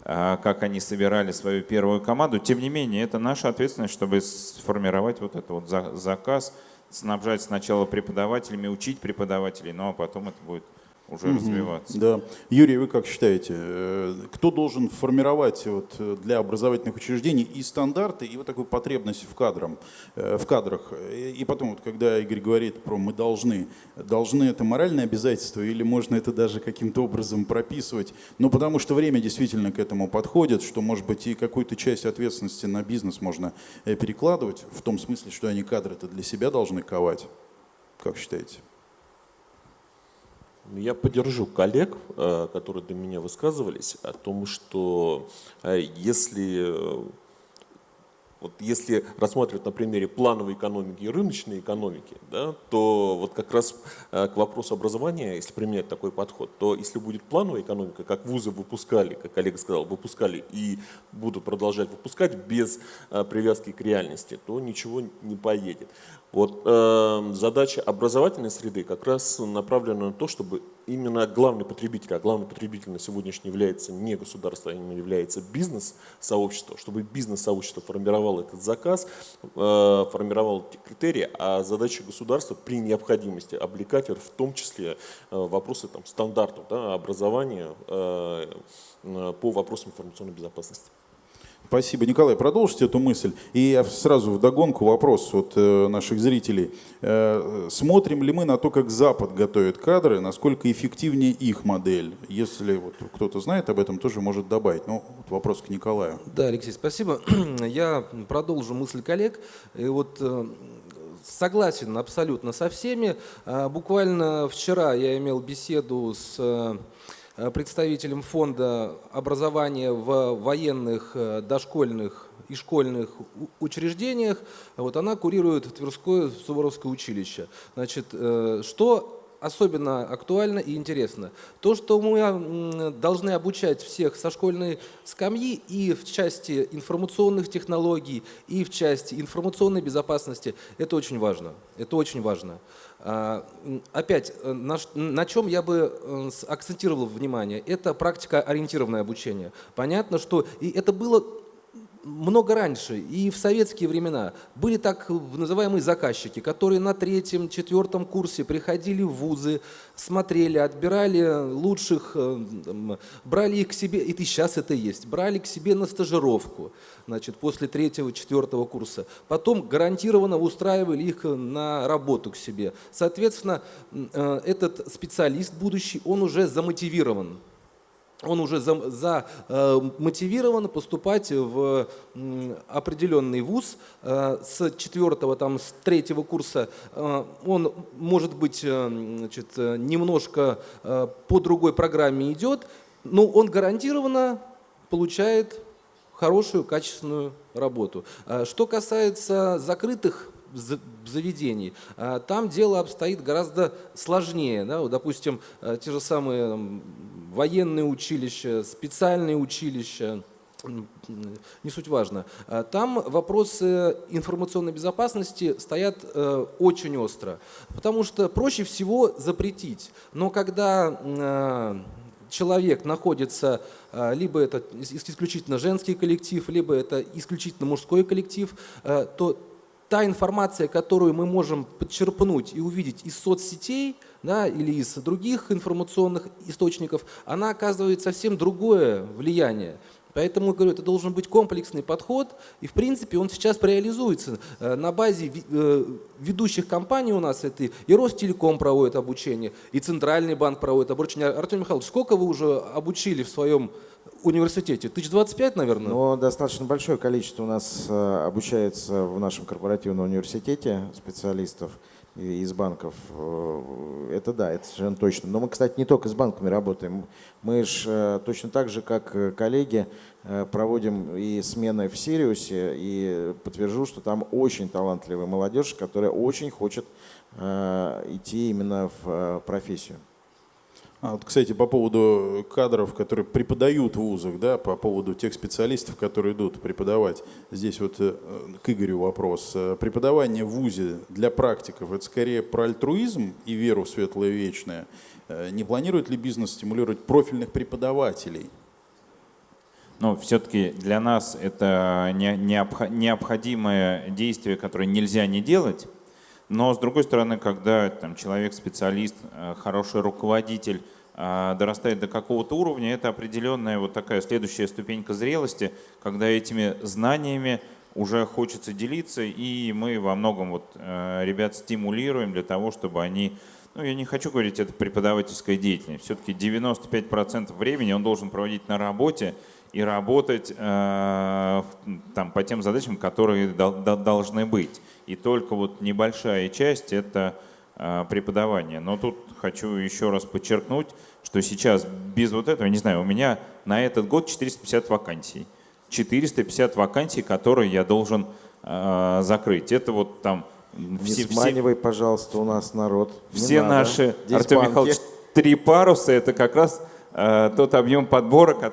как они собирали свою первую команду. Тем не менее, это наша ответственность, чтобы сформировать вот этот вот заказ, снабжать сначала преподавателями, учить преподавателей, ну а потом это будет уже угу, развиваться. Да. Юрий, вы как считаете, э, кто должен формировать вот э, для образовательных учреждений и стандарты, и вот такую потребность в, кадрам, э, в кадрах? И потом, вот, когда Игорь говорит про «мы должны», должны это моральное обязательство или можно это даже каким-то образом прописывать? Ну, потому что время действительно к этому подходит, что, может быть, и какую-то часть ответственности на бизнес можно перекладывать, в том смысле, что они кадры-то для себя должны ковать. Как считаете? Я поддержу коллег, э, которые до меня высказывались, о том, что э, если э, вот если рассматривать на примере плановой экономики и рыночной экономики, да, то вот как раз к вопросу образования, если применять такой подход, то если будет плановая экономика, как вузы выпускали, как коллега сказал, выпускали и будут продолжать выпускать без привязки к реальности, то ничего не поедет. Вот э, задача образовательной среды как раз направлена на то, чтобы именно главный потребитель, а главный потребитель на сегодняшний является не государство, а именно является бизнес-сообщество, чтобы бизнес-сообщество формировало этот заказ, э, формировало эти критерии, а задача государства при необходимости облекать в том числе э, вопросы там, стандартов да, образования э по вопросам информационной безопасности. Спасибо. Николай, продолжите эту мысль. И сразу в догонку вопрос от э, наших зрителей. Э, смотрим ли мы на то, как Запад готовит кадры, насколько эффективнее их модель? Если вот кто-то знает об этом, тоже может добавить. Ну, вот вопрос к Николаю. Да, Алексей, спасибо. Я продолжу мысль коллег. И вот э, согласен абсолютно со всеми. Буквально вчера я имел беседу с представителем фонда образования в военных, э, дошкольных и школьных учреждениях. Вот она курирует Тверское Суворовское училище. Значит, э, что особенно актуально и интересно. То, что мы должны обучать всех со школьной скамьи и в части информационных технологий, и в части информационной безопасности, это очень важно. Это очень важно. А, опять, э, на, на чем я бы э, акцентировал внимание, это практика ориентированное обучение. Понятно, что и это было много раньше, и в советские времена, были так называемые заказчики, которые на третьем, четвертом курсе приходили в вузы, смотрели, отбирали лучших, э, брали их к себе, и сейчас это есть, брали к себе на стажировку, значит, после третьего, четвертого курса. Потом гарантированно устраивали их на работу к себе. Соответственно, э, этот специалист будущий, он уже замотивирован он уже за, за, э, поступать в э, определенный вуз. Э, с четвертого, там, с третьего курса э, он, может быть, э, значит, э, немножко э, по другой программе идет, но он гарантированно получает хорошую, качественную работу. Э, что касается закрытых заведений. Э, там дело обстоит гораздо сложнее. Да? Допустим, э, те же самые военные училища, специальные училища, не суть важно. А там вопросы информационной безопасности стоят э, очень остро, потому что проще всего запретить. Но когда э, человек находится, либо это исключительно женский коллектив, либо это исключительно мужской коллектив, то та информация, которую мы можем подчерпнуть и увидеть из соцсетей да, или из других информационных источников, она оказывает совсем другое влияние. Поэтому, говорю, это должен быть комплексный подход, и в принципе он сейчас реализуется. Э, на базе э, ведущих компаний у нас это и Ростелеком проводит обучение, и Центральный банк проводит обучение. Артем Михайлович, сколько вы уже обучили в своем университете? Тысяч двадцать пять, наверное? Ну, достаточно большое количество у нас э, обучается в нашем корпоративном университете специалистов из банков. Э, это да, это совершенно точно. Но мы, кстати, не только с банками работаем. Мы же э, точно так же, как коллеги, проводим и смены в Сириусе, и подтвержу, что там очень талантливая молодежь, которая очень хочет идти именно в профессию. А вот, кстати, по поводу кадров, которые преподают в вузах, да, по поводу тех специалистов, которые идут преподавать. Здесь вот э, к Игорю вопрос. Э, преподавание в вузе для практиков – это скорее про альтруизм и веру в светлое вечное? Э, не планирует ли бизнес стимулировать профильных преподавателей? Но все-таки для нас это необходимое действие, которое нельзя не делать. Но с другой стороны, когда там, человек специалист, хороший руководитель – дорастает до какого-то уровня, это определенная вот такая следующая ступенька зрелости, когда этими знаниями уже хочется делиться, и мы во многом вот э, ребят стимулируем для того, чтобы они, ну я не хочу говорить, это преподавательская деятельность, все-таки 95% времени он должен проводить на работе и работать э, там, по тем задачам, которые должны быть. И только вот небольшая часть – это э, преподавание. Но тут хочу еще раз подчеркнуть, что сейчас без вот этого, не знаю, у меня на этот год 450 вакансий. 450 вакансий, которые я должен э, закрыть. Это вот там... Не все, сманивай, все, пожалуйста, у нас народ. все надо. наши, Здесь Артем банки. Михайлович, три паруса, это как раз тот объем подбора,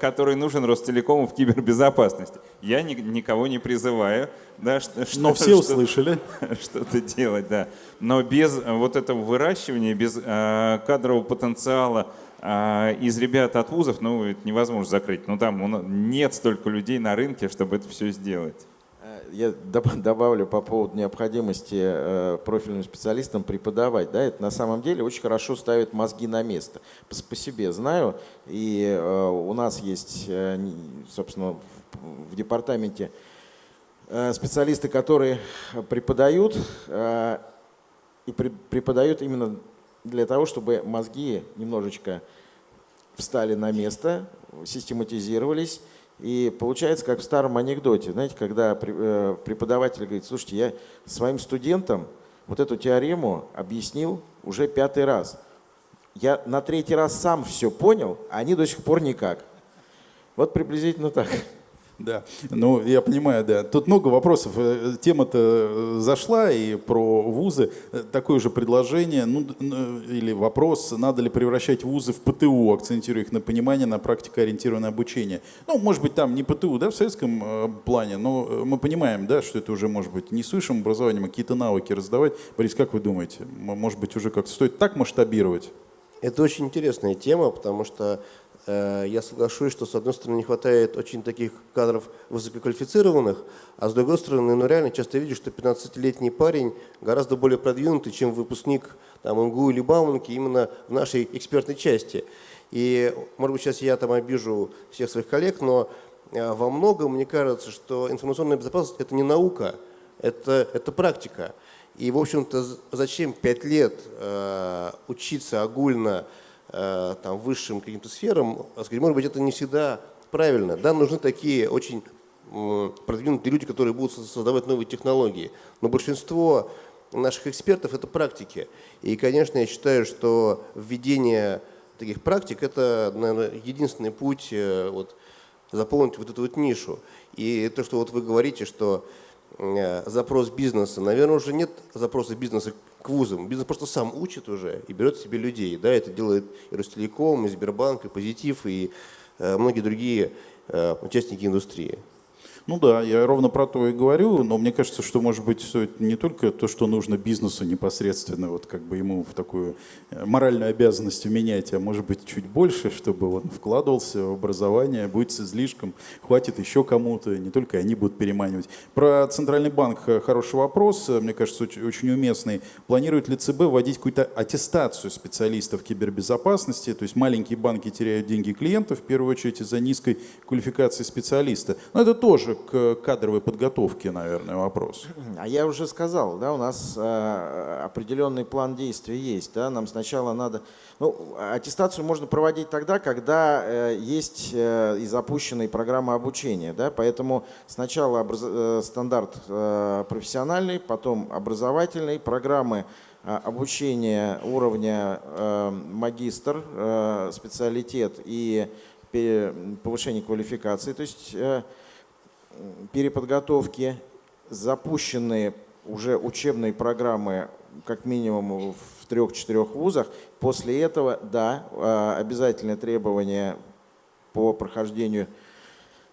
который нужен Ростелекому в кибербезопасности. Я ни, никого не призываю. Да, что, Но все услышали. Что-то делать, да. Но без вот этого выращивания, без э, кадрового потенциала э, из ребят от вузов, ну, это невозможно закрыть. Ну, там нет столько людей на рынке, чтобы это все сделать. Я добавлю по поводу необходимости э, профильным специалистам преподавать. Да, это на самом деле очень хорошо ставит мозги на место. По, себе знаю, и э, у нас есть, э, собственно, в департаменте специалисты, которые преподают и преподают именно для того, чтобы мозги немножечко встали на место, систематизировались. И получается, как в старом анекдоте, знаете, когда э, преподаватель говорит, слушайте, я своим студентам вот эту теорему объяснил уже пятый раз. Я на третий раз сам все понял, а они до сих пор никак. Вот приблизительно так. Да, ну я понимаю, да. Тут много вопросов. Э, тема-то э, зашла и про вузы. Э, такое же предложение, ну или вопрос, надо ли превращать вузы в ПТУ, акцентируя их на понимание, на практикоориентированное обучение. Ну, может быть, там не ПТУ, да, в советском плане, но мы понимаем, да, что это уже может быть не с высшим образованием, а какие-то навыки раздавать. Борис, как вы думаете, может быть, уже как-то стоит так масштабировать? Это очень интересная тема, потому что я соглашусь, что с одной стороны не хватает очень таких кадров высококвалифицированных, а с другой стороны, ну реально часто видишь, что 15-летний парень гораздо более продвинутый, чем выпускник там, МГУ или Бауманки именно в нашей экспертной части. И, может быть, сейчас я там обижу всех своих коллег, но э, во многом мне кажется, что информационная безопасность – это не наука, это, это практика. И, в общем-то, зачем пять лет э, учиться огульно э, там, высшим каким-то сферам, сказать, может быть, это не всегда правильно. Да, нужны такие очень э, продвинутые люди, которые будут создавать новые технологии. Но большинство наших экспертов – это практики. И, конечно, я считаю, что введение таких практик – это, наверное, единственный путь э, вот, заполнить вот эту вот нишу. И то, что вот вы говорите, что э, запрос бизнеса, наверное, уже нет запроса бизнеса к вузам. Бизнес просто сам учит уже и берет себе людей. Да, это делает и Ростелеком, и Сбербанк, и Позитив, и э, многие другие участники индустрии. Ну да, я ровно про то и говорю, но мне кажется, что может быть стоит не только то, что нужно бизнесу непосредственно, вот как бы ему в такую э, моральную обязанность менять, а может быть чуть больше, чтобы он вкладывался в образование, будет с излишком, хватит еще кому-то, не только они будут переманивать. Про Центральный банк э, хороший вопрос, э, мне кажется, очень, очень уместный. Планирует ли ЦБ вводить какую-то аттестацию специалистов кибербезопасности, то есть маленькие банки теряют деньги клиентов, в первую очередь из-за низкой квалификации специалиста. Но это тоже к кадровой подготовке, наверное, вопрос. А я уже сказал, да, у нас э, определенный план действий есть. Да, нам сначала надо... Ну, аттестацию можно проводить тогда, когда э, есть э, и запущенные программы обучения. Да, поэтому сначала образ... стандарт профессиональный, потом образовательный, программы обучения уровня магистр, э, специалитет и повышение квалификации. То есть переподготовки, запущенные уже учебные программы как минимум в трех-четырех вузах. После этого, да, а, обязательное требование по прохождению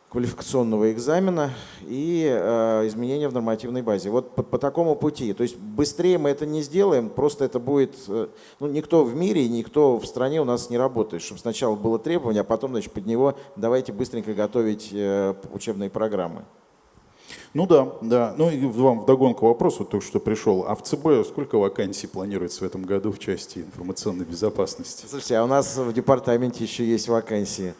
квалификационного экзамена и э, изменения в нормативной базе. Вот по, по такому пути. То есть быстрее мы это не сделаем, просто это будет... Э, ну, никто в мире, никто в стране у нас не работает, чтобы сначала было требование, а потом значит, под него давайте быстренько готовить э, учебные программы. Ну да, да. Ну и вам вдогонку вопрос, вот только что пришел. А в ЦБ сколько вакансий планируется в этом году в части информационной безопасности? Слушайте, а у нас в департаменте еще есть вакансии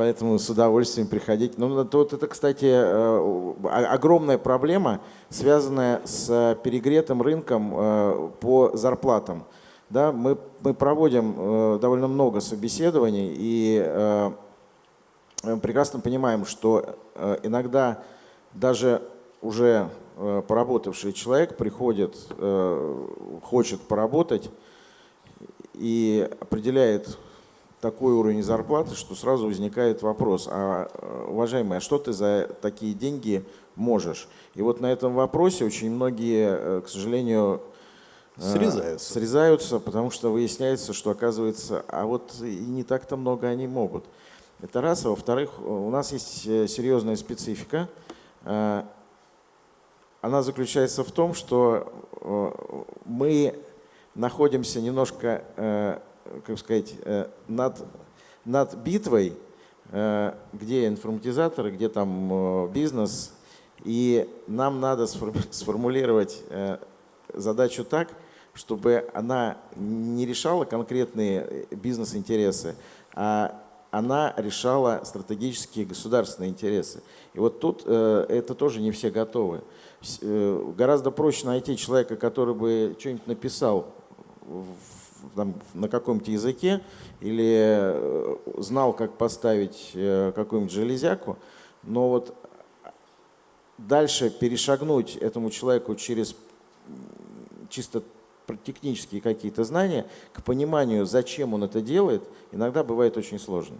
поэтому с удовольствием приходить. Ну, вот это, кстати, э, огромная проблема, связанная с перегретым рынком э, по зарплатам. Да, мы, мы проводим э, довольно много собеседований и прекрасно понимаем, что иногда даже уже поработавший человек приходит, хочет поработать и определяет такой уровень зарплаты, что сразу возникает вопрос, а, уважаемый, а что ты за такие деньги можешь? И вот на этом вопросе очень многие, э, к сожалению, э, срезаются. срезаются, потому что выясняется, что оказывается, а вот и не так-то много они могут. Это раз. А во-вторых, у нас есть э, серьезная специфика. Она заключается в том, что мы находимся немножко как сказать, э, над, над битвой, э, где информатизаторы, где там э, бизнес, и нам надо сформулировать задачу так, чтобы она не решала конкретные бизнес-интересы, а она решала стратегические государственные интересы. И вот тут это тоже не все готовы. Гораздо проще найти человека, который бы что-нибудь написал там, на каком-то языке или э, знал, как поставить э, какую-нибудь железяку, но вот дальше перешагнуть этому человеку через чисто технические какие-то знания к пониманию, зачем он это делает, иногда бывает очень сложно.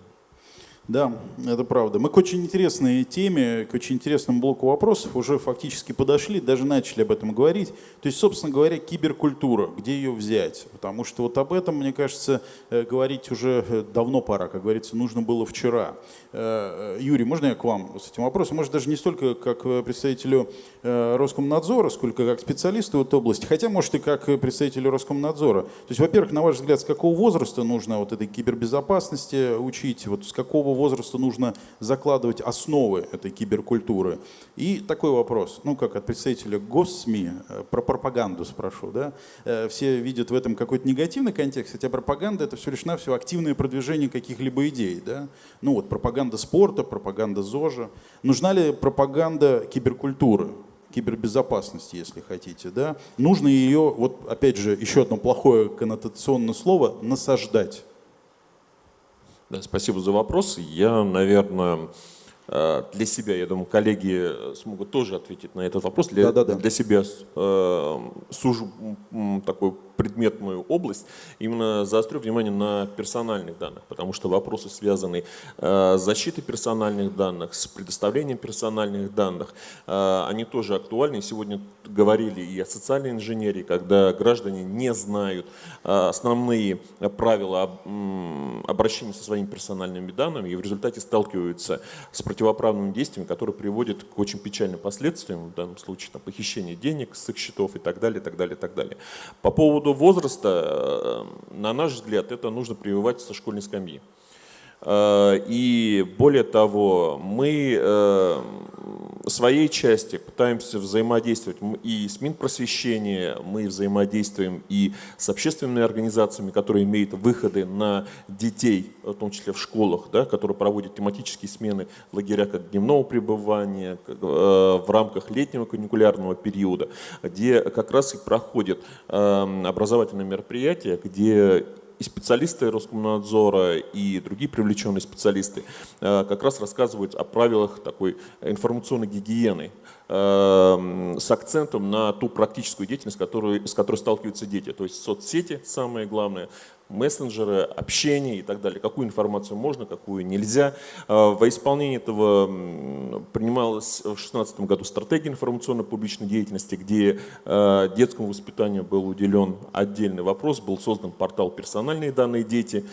Да, это правда. Мы к очень интересной теме, к очень интересному блоку вопросов уже фактически подошли, даже начали об этом говорить. То есть, собственно говоря, киберкультура, где ее взять? Потому что вот об этом, мне кажется, э, говорить уже э, давно пора, как говорится, нужно было вчера. Э, Юрий, можно я к вам с этим вопросом? Может, даже не столько как представителю Роскомнадзора, сколько как специалисту в этой области, хотя, может, и как представителю Роскомнадзора. То есть, во-первых, на ваш взгляд, с какого возраста нужно вот этой кибербезопасности учить, вот с какого возраста нужно закладывать основы этой киберкультуры. И такой вопрос, ну как от представителя госсми, э, про пропаганду спрошу. Да? Э, все видят в этом какой-то негативный контекст, хотя пропаганда это все лишь навсего активное продвижение каких-либо идей. Да? Ну вот пропаганда спорта, пропаганда ЗОЖа. Нужна ли пропаганда киберкультуры? кибербезопасности, если хотите, да, нужно ее, вот опять же, еще одно плохое коннотационное слово, насаждать. Да, спасибо за вопрос. Я, наверное, для себя, я думаю, коллеги смогут тоже ответить на этот вопрос. Для, да, да, да. для себя э, сужу такой предметную область, именно заострю внимание на персональных данных, потому что вопросы, связанные э, с защитой персональных данных, с предоставлением персональных данных, э, они тоже актуальны. Сегодня говорили и о социальной инженерии, когда граждане не знают э, основные правила обращения со своими персональными данными и в результате сталкиваются с противоправными действиями, которые приводят к очень печальным последствиям, в данном случае там, похищение денег с их счетов и так далее, и так далее, и так далее. По поводу возраста, э, на наш взгляд, это нужно прививать со школьной скамьи. Э, и более того, мы э, своей части пытаемся взаимодействовать. И с Минпросвещения, мы взаимодействуем и с общественными организациями, которые имеют выходы на детей, в том числе в школах, да, которые проводят тематические смены лагеря как дневного пребывания, в рамках летнего каникулярного периода, где как раз и проходят образовательные мероприятия, где и специалисты Роскомнадзора, и другие привлеченные специалисты э, как раз рассказывают о правилах такой информационной гигиены э, с акцентом на ту практическую деятельность, которую, с которой сталкиваются дети. То есть соцсети, самое главное, мессенджеры, общение и так далее. Какую информацию можно, какую нельзя. А, во исполнение этого принималась в 2016 году стратегия информационно-публичной деятельности, где а, детскому воспитанию был уделен отдельный вопрос, был создан портал «Персональные данные дети»,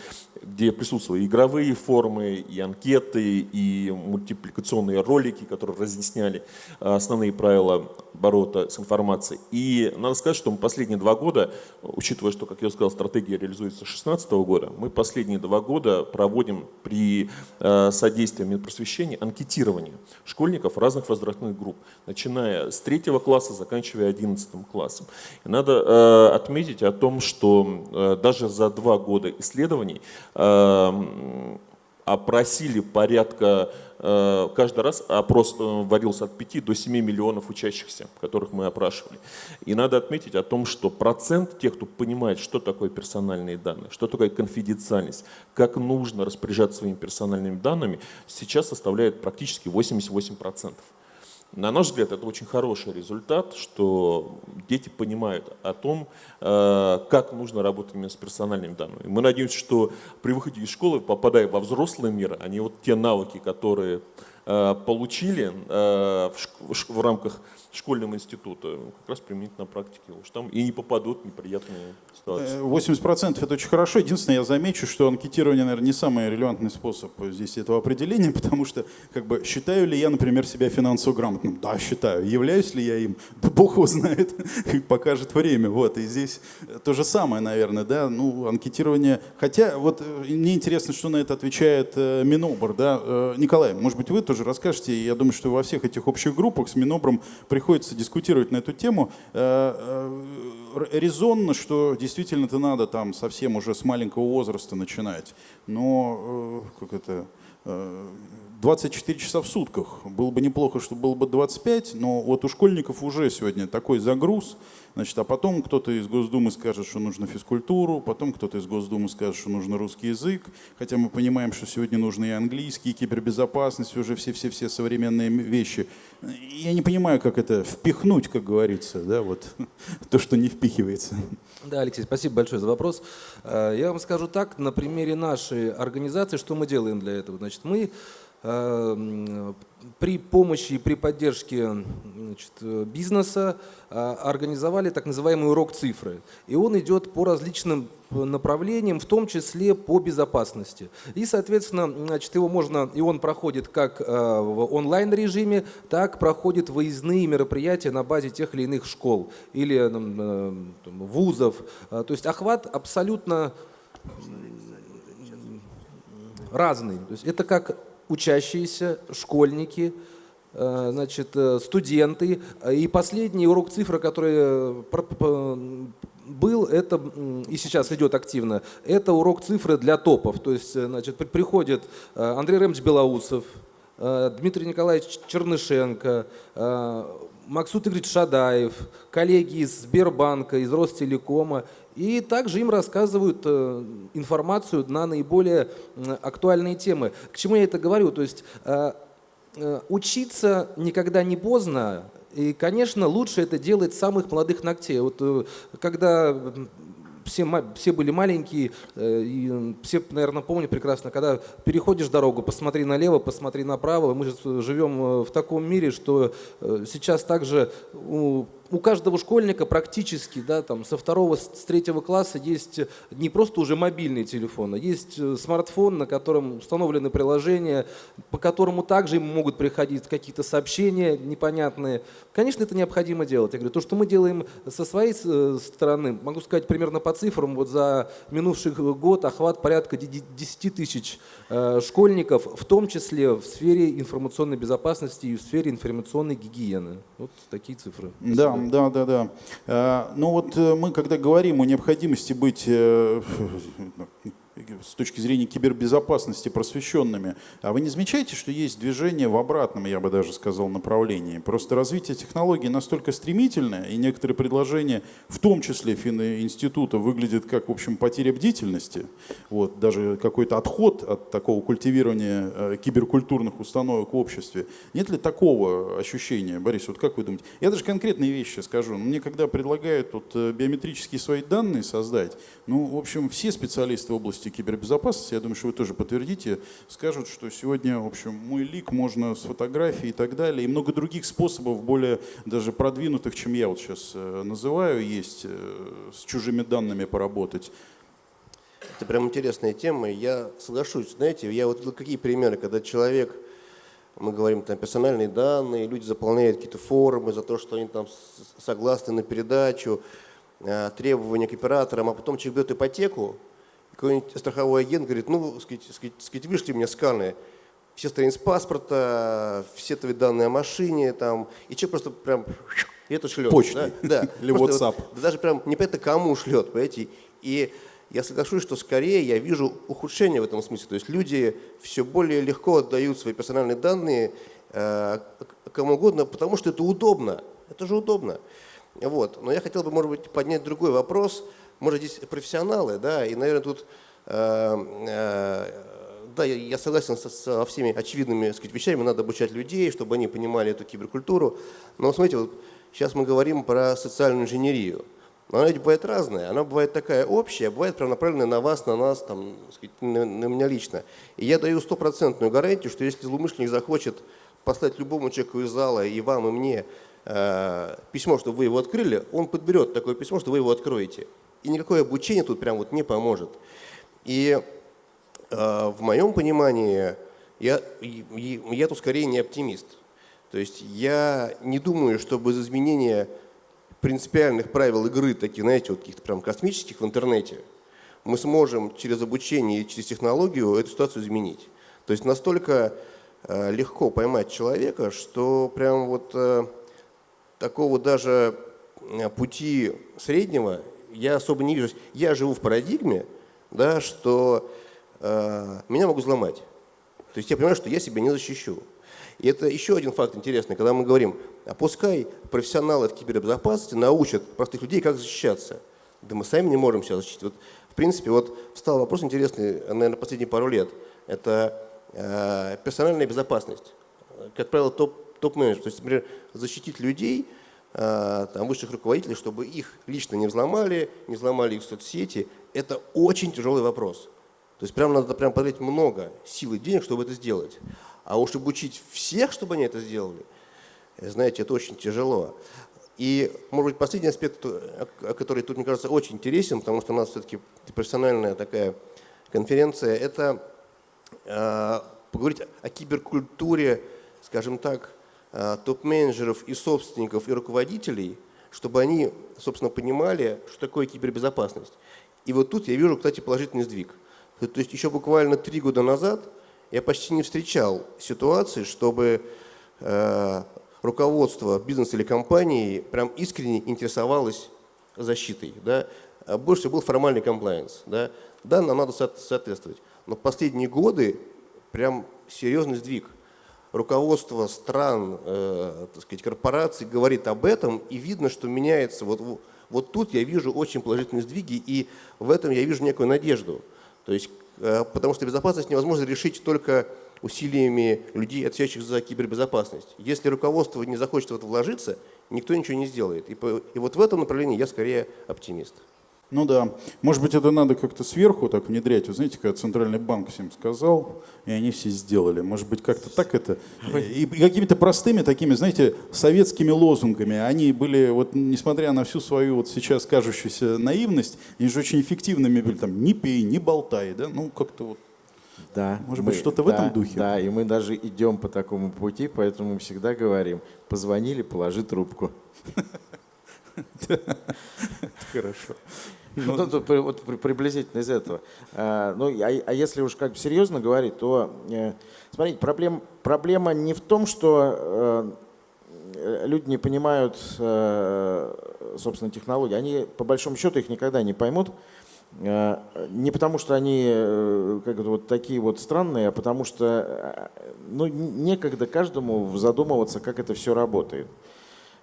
где присутствовали игровые формы, и анкеты, и мультипликационные ролики, которые разъясняли а, основные правила оборота с информацией. И надо сказать, что мы последние два года, учитывая, что, как я сказал, стратегия реализуется 2016 года, мы последние два года проводим при э, содействии Минпросвещения анкетирование школьников разных возрастных групп, начиная с третьего класса, заканчивая одиннадцатым классом. И надо э, отметить о том, что э, даже за два года исследований опросили порядка Э, каждый раз опрос э, вводился от 5 до 7 миллионов учащихся, которых мы опрашивали. И надо отметить о том, что процент тех, кто понимает, что такое персональные данные, что такое конфиденциальность, как нужно распоряжаться своими персональными данными, сейчас составляет практически 88%. На наш взгляд, это очень хороший результат, что дети понимают о том, э, как нужно работать с персональными данными. Мы надеемся, что при выходе из школы, попадая во взрослый мир, они вот те навыки, которые получили э, в рамках школьного института, как раз применить на практике уж там и не попадут неприятные ситуации. 80% это очень хорошо. Единственное, я замечу, что анкетирование, наверное, не самый релевантный способ здесь этого определения, потому что, как бы, считаю ли я, например, себя финансово грамотным? Да, считаю. Являюсь ли я им? Да бог его знает, покажет время. Вот, и здесь то же самое, наверное, да, ну, анкетирование. Хотя, вот, э, мне интересно, что на это отвечает э, Минобр, да. Э, Николай, может быть, вы тоже расскажете, я думаю, что во всех этих общих группах с Минобром приходится дискутировать на эту тему. Э, э, резонно, что действительно это надо там совсем уже с маленького возраста начинать. Но э, как это, 24 часа в сутках. Было бы неплохо, чтобы было бы 25, но вот у школьников уже сегодня такой загруз. Значит, а потом кто-то из Госдумы скажет, что нужно физкультуру, потом кто-то из Госдумы скажет, что нужно русский язык, хотя мы понимаем, что сегодня нужны и английский, и кибербезопасность, уже все-все-все современные вещи. Я не понимаю, как это впихнуть, как говорится, да, вот то, что не впихивается. Да, Алексей, спасибо большое за вопрос. Э, Я вам скажу так, на примере нашей организации, что мы делаем для этого. Значит, мы при помощи и при поддержке значит, бизнеса э, организовали так называемый урок цифры. И он идет по различным направлениям, в том числе по безопасности. И, соответственно, значит, его можно, и он проходит как э, в онлайн-режиме, так проходит выездные мероприятия на базе тех или иных школ или э, там, вузов. То есть охват абсолютно разный. То есть это как учащиеся, школьники, э, значит, э, студенты. И последний урок цифры, который э, был, это и сейчас идет активно, это урок цифры для топов. То есть, значит, при- приходит Андрей Ремович Белоусов, Дмитрий Николаевич Чернышенко, Максут Игоревич Шадаев, коллеги из Сбербанка, из Ростелекома. И также им рассказывают э, информацию на наиболее актуальные темы. К чему я это говорю? То есть э, э, учиться никогда не поздно. И, конечно, лучше это делать с самых молодых ногтей. Вот когда все, все были маленькие, э, и все, наверное, помнят прекрасно, когда переходишь дорогу, посмотри налево, посмотри направо. Мы же живем э, в таком мире, что э, сейчас также у, у каждого школьника практически, да, там, со второго, с третьего класса есть не просто уже мобильный телефон, а есть э, смартфон, на котором установлены приложения, по которому также им могут приходить какие-то сообщения непонятные. Конечно, это необходимо делать. Я говорю, то, что мы делаем со своей э, стороны, могу сказать примерно по цифрам, вот за минувший год охват порядка де- де- 10 тысяч э, школьников, в том числе в сфере информационной безопасности и в сфере информационной гигиены. Вот такие цифры. Да, да, да, да. А, Ну вот э, мы, когда говорим о необходимости быть э, с точки зрения кибербезопасности просвещенными, а вы не замечаете, что есть движение в обратном, я бы даже сказал, направлении? Просто развитие технологий настолько стремительное, и некоторые предложения, в том числе фининститута, выглядят как, в общем, потеря бдительности. Вот, даже какой-то отход от такого культивирования э, киберкультурных установок в обществе. Нет ли такого ощущения, Борис, вот как вы думаете? Я даже конкретные вещи скажу. Мне когда предлагают вот, э, биометрические свои данные создать, ну, в общем, все специалисты в области кибербезопасности, я думаю, что вы тоже подтвердите, скажут, что сегодня, в общем, мой лик можно с фотографией и так далее, и много других способов, более даже продвинутых, чем я вот сейчас э, называю, есть э, с чужими данными поработать. Это прям интересная тема. Я соглашусь. Знаете, я вот видел какие примеры, когда человек, мы говорим там персональные данные, люди заполняют какие-то формы за то, что они там согласны на передачу, э, требования к операторам, а потом человек берет ипотеку, какой-нибудь страховой агент говорит, ну, сказать, сказать, сказать, вышли мне сканы, все страницы паспорта, все твои данные о машине, там, и человек просто прям и это шлет. Почтой. Да, да. Или Просто WhatsApp. вот- да даже прям непонятно кому шлет, понимаете. И я соглашусь, что скорее я вижу ухудшение в этом смысле. То есть люди все более легко отдают свои персональные данные э, кому угодно, потому что это удобно. Это же удобно. Вот. Но я хотел бы, может быть, поднять другой вопрос. Может, здесь профессионалы, да, и, наверное, тут э, э, да, я, согласен со, со всеми очевидными сказать, вещами, надо обучать людей, чтобы они понимали эту киберкультуру. Но смотрите, вот сейчас мы говорим про социальную инженерию. Но она ведь бывает разная. Она бывает такая общая, бывает прям направленная на вас, на нас, там, сказать, на, на меня лично. И я даю стопроцентную гарантию, что если злоумышленник захочет послать любому человеку из зала, и вам, и мне, э, письмо, чтобы вы его открыли, он подберет такое письмо, что вы его откроете. И никакое обучение тут прям вот не поможет. И э, в моем понимании я, и- я тут скорее не оптимист. То есть я не думаю, что без изменения принципиальных правил игры, таких, знаете, вот каких-то прям космических в интернете, мы сможем через обучение и через технологию эту ситуацию изменить. То есть настолько э, легко поймать человека, что прям вот э, такого даже э, пути среднего я особо не вижу. Я живу в парадигме, да, что э, меня могут взломать. То есть я понимаю, что я себя не защищу. И это еще один факт интересный, когда мы говорим, а пускай профессионалы в кибербезопасности научат простых людей, как защищаться. Да мы сами не можем себя защитить. Вот, в принципе, вот встал вопрос интересный, наверное, последние пару лет. Это э, персональная безопасность. Как правило, топ, топ-менеджер. То есть, например, защитить людей, там, высших руководителей, чтобы их лично не взломали, не взломали их соцсети, это очень тяжелый вопрос. То есть прям надо прям потратить много сил и денег, чтобы это сделать. А уж обучить всех, чтобы они это сделали, знаете, это очень тяжело. И, может быть, последний аспект, который тут, мне кажется, очень интересен, потому что у нас все-таки профессиональная такая конференция, это э, поговорить о киберкультуре, скажем так, э, топ-менеджеров и собственников и руководителей, чтобы они, собственно, понимали, что такое кибербезопасность. И вот тут я вижу, кстати, положительный сдвиг. То есть еще буквально три года назад я почти не встречал ситуации, чтобы э, руководство бизнеса или компании прям искренне интересовалось защитой. Да? А больше был формальный комплайенс. Да? да, нам надо соответствовать. Но последние годы прям серьезный сдвиг. Руководство стран, э, так сказать, корпораций говорит об этом, и видно, что меняется. Вот, вот тут я вижу очень положительные сдвиги, и в этом я вижу некую надежду. То есть, э, потому что безопасность невозможно решить только усилиями людей, отвечающих за кибербезопасность. Если руководство не захочет в это вложиться, никто ничего не сделает. И, по, и вот в этом направлении я скорее оптимист. Ну да. Может быть, это надо как-то сверху так внедрять. Вы знаете, когда Центральный банк всем сказал, и они все сделали. Может быть, как-то так это... И какими-то простыми такими, знаете, советскими лозунгами. Они были, вот несмотря на всю свою вот сейчас кажущуюся наивность, они же очень эффективными были. Там, не пей, не болтай, да? Ну, как-то вот да, Может мы, быть, что-то в да, этом духе? Да, и мы даже идем по такому пути, поэтому мы всегда говорим, позвонили, положи трубку. Хорошо. Ну, ну вот приблизительно из этого. А, ну, а, а если уж как бы серьезно говорить, то, э, смотрите, проблем, проблема не в том, что э, люди не понимают, э, собственно, технологии. Они, по большому счету, их никогда не поймут. Не потому, что они как вот такие вот странные, а потому что ну, некогда каждому задумываться, как это все работает.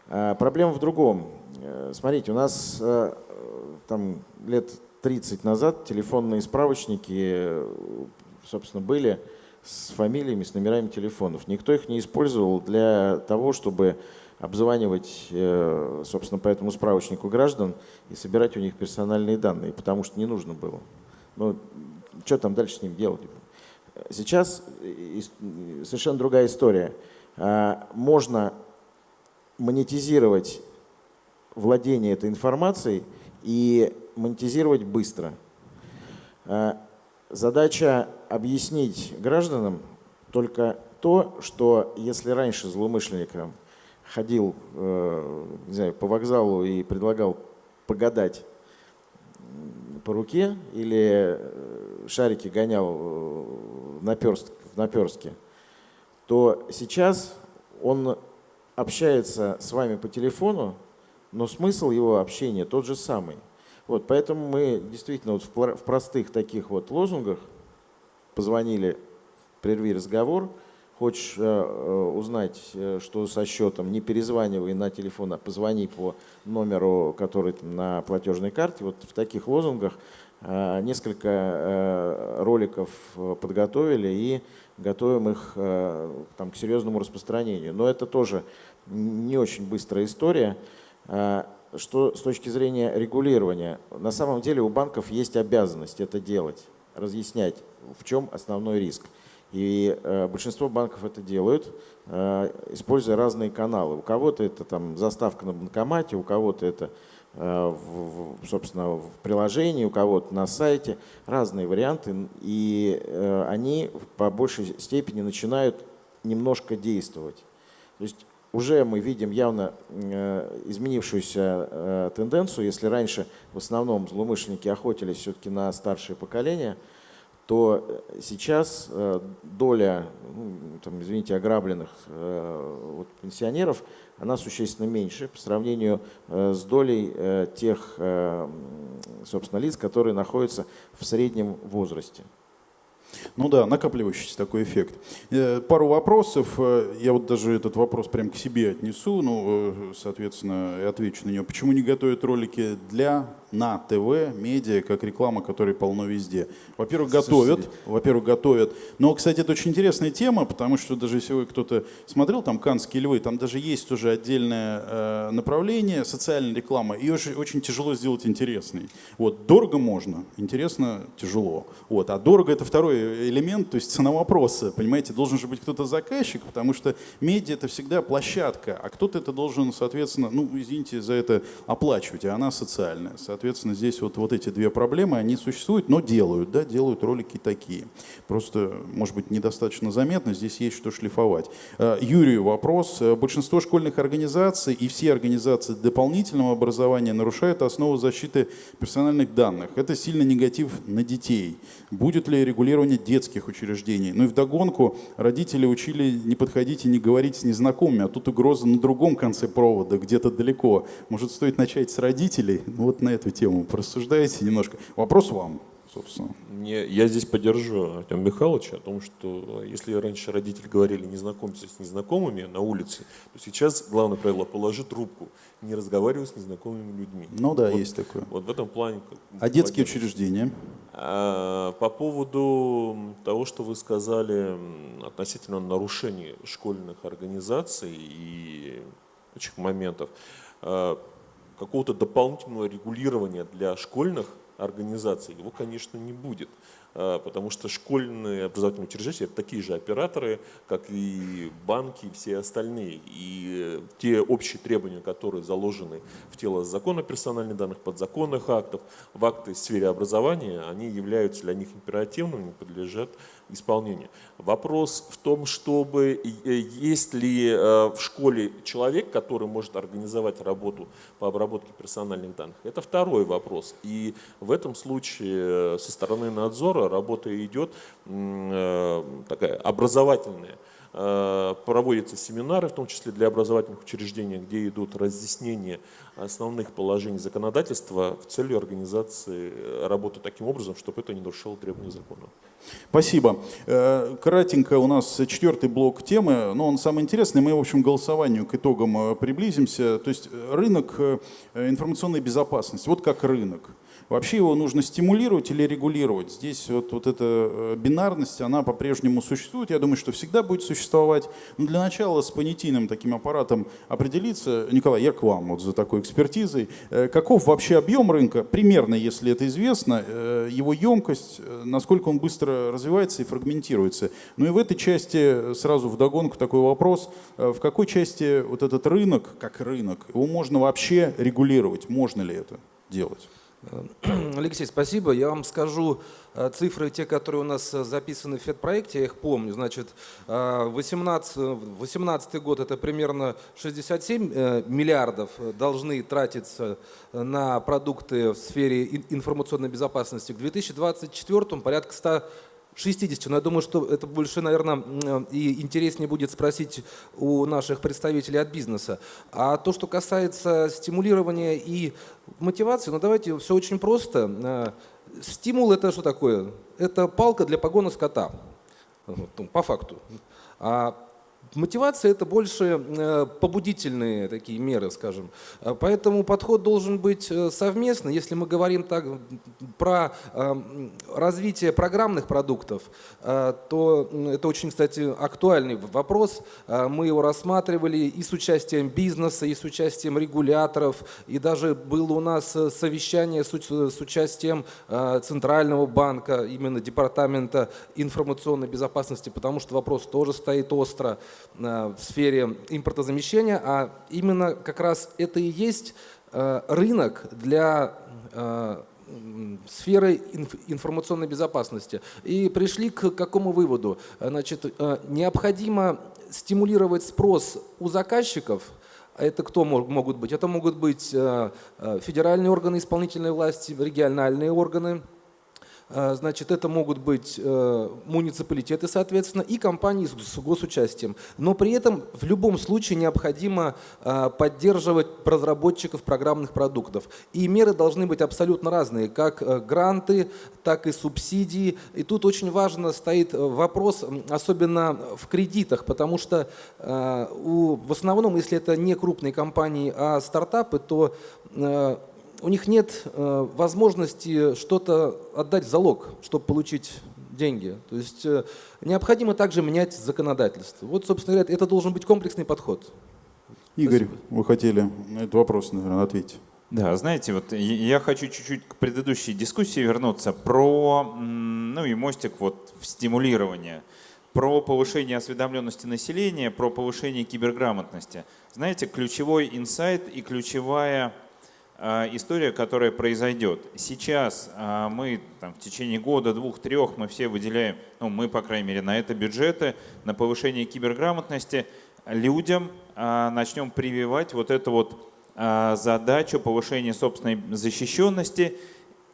Проблема в другом. Смотрите, у нас там лет 30 назад телефонные справочники, собственно, были с фамилиями, с номерами телефонов. Никто их не использовал для того, чтобы обзванивать, э, собственно, по этому справочнику граждан и собирать у них персональные данные, потому что не нужно было. Ну, что там дальше с ним делать? Сейчас совершенно другая история. А, можно монетизировать владение этой информацией – и монетизировать быстро. Э, задача объяснить гражданам только то, что если раньше злоумышленник ходил э, не знаю, по вокзалу и предлагал погадать по руке или э, шарики гонял в наперстке, то сейчас он общается с вами по телефону но смысл его общения тот же самый. Вот, поэтому мы действительно вот в простых таких вот лозунгах позвонили, прерви разговор, хочешь э, э, узнать, э, что со счетом, не перезванивай на телефон, а позвони по номеру, который на платежной карте. Вот в таких лозунгах несколько роликов подготовили и готовим их там, к серьезному распространению. Но это тоже не очень быстрая история. А, что с точки зрения регулирования, на самом деле у банков есть обязанность это делать, разъяснять, в чем основной риск. И э, большинство банков это делают, э, используя разные каналы. У кого-то это там заставка на банкомате, у кого-то это, э, в, собственно, в приложении, у кого-то на сайте. Разные варианты. И э, они по большей степени начинают немножко действовать. То есть уже мы видим явно э, изменившуюся э, тенденцию. Если раньше в основном злоумышленники охотились все-таки на старшее поколение, то сейчас э, доля, ну, там, извините, ограбленных вот, пенсионеров, она существенно меньше по сравнению с долей тех, собственно, лиц, которые находятся в среднем возрасте. Ну да, накапливающийся такой эффект. Э, Пару вопросов. Э, Я вот даже этот вопрос прям к себе отнесу, ну, э, соответственно, и отвечу на него. Почему не готовят ролики для на ТВ, медиа, как реклама, которой полно везде? Во-первых, готовят. Во-первых, готовят. Но, кстати, это очень интересная тема, потому что даже если вы кто-то смотрел там «Канские львы», там даже есть уже отдельное э, направление, социальная реклама. Ее очень, очень тяжело сделать интересной. Вот, дорого можно, интересно тяжело. Вот, а дорого это второй элемент, то есть цена вопроса. Понимаете, должен же быть кто-то заказчик, потому что медиа это всегда площадка, а кто-то это должен, соответственно, ну, извините за это, оплачивать, а она социальная. Соответственно, здесь вот, вот эти две проблемы, они существуют, но делают, да, делают ролики такие. Просто, может быть, недостаточно заметно, здесь есть что шлифовать. Э, Юрию вопрос. Э, Большинство школьных организаций и все организации дополнительного образования нарушают основу защиты персональных данных. Это сильно негатив на детей. Будет ли регулирование детских учреждений? Ну и вдогонку родители учили не подходить и не говорить с незнакомыми, а тут угроза на другом конце провода, где-то далеко. Может, стоит начать с родителей? Ну вот на эту тему порассуждаете немножко. Вопрос вам, собственно. Мне, я здесь поддержу Артема Михайловича о том, что если раньше родители говорили не знакомься с незнакомыми на улице, то сейчас главное правило – положи трубку, не разговаривай с незнакомыми людьми. Ну да, Вот- есть такое. Вот в этом плане. А детские учреждения? А, По поводу того, что вы сказали относительно нарушений школьных организаций и прочих моментов, а, какого-то дополнительного регулирования для школьных организаций его, конечно, не будет. А, Потому что школьные образовательные учреждения это такие же операторы, как и банки и все остальные. И те общие требования, которые заложены в тело закона персональных данных, подзаконных актов, в акты в сфере образования, они являются для них императивными, подлежат исполнению. Вопрос в том, чтобы э, есть ли э, в школе человек, который может организовать работу по обработке персональных данных. Это второй вопрос. И в этом случае э, со стороны надзора работа идет такая образовательная. Э, Проводятся семинары, в том числе для образовательных учреждений, где идут разъяснения основных положений законодательства в целью организации э, работы таким образом, чтобы это не нарушало требования закона. Спасибо. Э, Кратенько у нас четвертый блок темы, но он самый интересный. Мы, в общем, голосованию, к итогам приблизимся. То есть рынок информационной безопасности, вот как рынок. Вообще его нужно стимулировать или регулировать. Здесь вот, вот эта э, бинарность, она по-прежнему существует. Я думаю, что всегда будет существовать. Но для начала с понятийным таким аппаратом определиться. Николай, я к вам вот за такой экспертизой. Э, Каков вообще объем рынка? Примерно, если это известно, э, его емкость, насколько он быстро развивается и фрагментируется. Ну и в этой части сразу вдогонку такой вопрос. В какой части вот этот рынок, как рынок, его можно вообще регулировать? Можно ли это делать? Алексей, спасибо. Я вам скажу э, цифры, те, которые у нас э, записаны в ФЕД-проекте, я их помню. Значит, 18, 18 год это примерно 67 э, миллиардов должны тратиться на продукты в сфере ин- информационной безопасности. К 2024 порядка 100 60, но я думаю, что это больше, наверное, и интереснее будет спросить у наших представителей от бизнеса. А то, что касается стимулирования и мотивации, ну давайте все очень просто. Э, Стимул это что такое? Это палка для погона скота, ну, по факту. А Мотивация это больше э, побудительные такие меры, скажем. Э, Поэтому подход должен быть э, совместный. Если мы говорим так про развитие программных продуктов, то это очень, кстати, актуальный вопрос. Мы его рассматривали и с участием бизнеса, и с участием регуляторов, и даже было у нас совещание с уч- с участием Центрального банка, именно Департамента информационной безопасности, потому что вопрос тоже стоит остро в сфере импортозамещения, а именно как раз это и есть э, рынок для э, сферы инф- информационной безопасности. И пришли к какому выводу? Э, Значит, э, необходимо стимулировать спрос у заказчиков, это кто мог- могут быть? Это могут быть э, э, федеральные органы исполнительной власти, региональные органы, Значит, это могут быть э, муниципалитеты, соответственно, и компании с госучастием. Но при этом в любом случае необходимо а, поддерживать разработчиков программных продуктов. И меры должны быть абсолютно разные, как э, гранты, так и субсидии. И тут очень важно стоит э, вопрос, особенно в кредитах, потому что э, в основном, если это не крупные компании, а стартапы, то э, у них нет э, возможности что-то отдать в залог, чтобы получить деньги. То есть э, необходимо также менять законодательство. Вот, собственно говоря, это должен быть комплексный подход. Игорь, вы хотели на этот вопрос, наверное, ответить. Да, знаете, вот я- хочу чуть-чуть к предыдущей дискуссии вернуться про, ну и мостик вот в стимулирование, про повышение осведомленности населения, про повышение киберграмотности. Знаете, ключевой инсайт и ключевая история, которая произойдет. Сейчас а, мы там, в течение года, двух, трех мы все выделяем, ну мы, по крайней мере, на это бюджеты, на повышение киберграмотности. Людям а, начнем прививать вот эту вот а, задачу повышения собственной защищенности,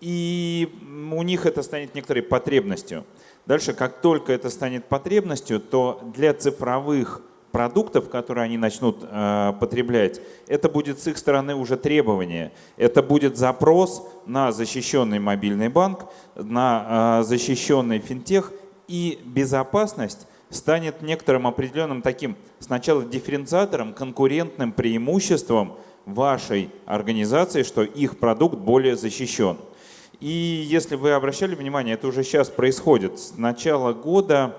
и у них это станет некоторой потребностью. Дальше, как только это станет потребностью, то для цифровых продуктов, которые они начнут э, потреблять, это будет с их стороны уже требование. Это будет запрос на защищенный мобильный банк, на э, защищенный финтех, и безопасность станет некоторым определенным таким сначала дифференциатором, конкурентным преимуществом вашей организации, что их продукт более защищен. И если вы обращали внимание, это уже сейчас происходит. С начала года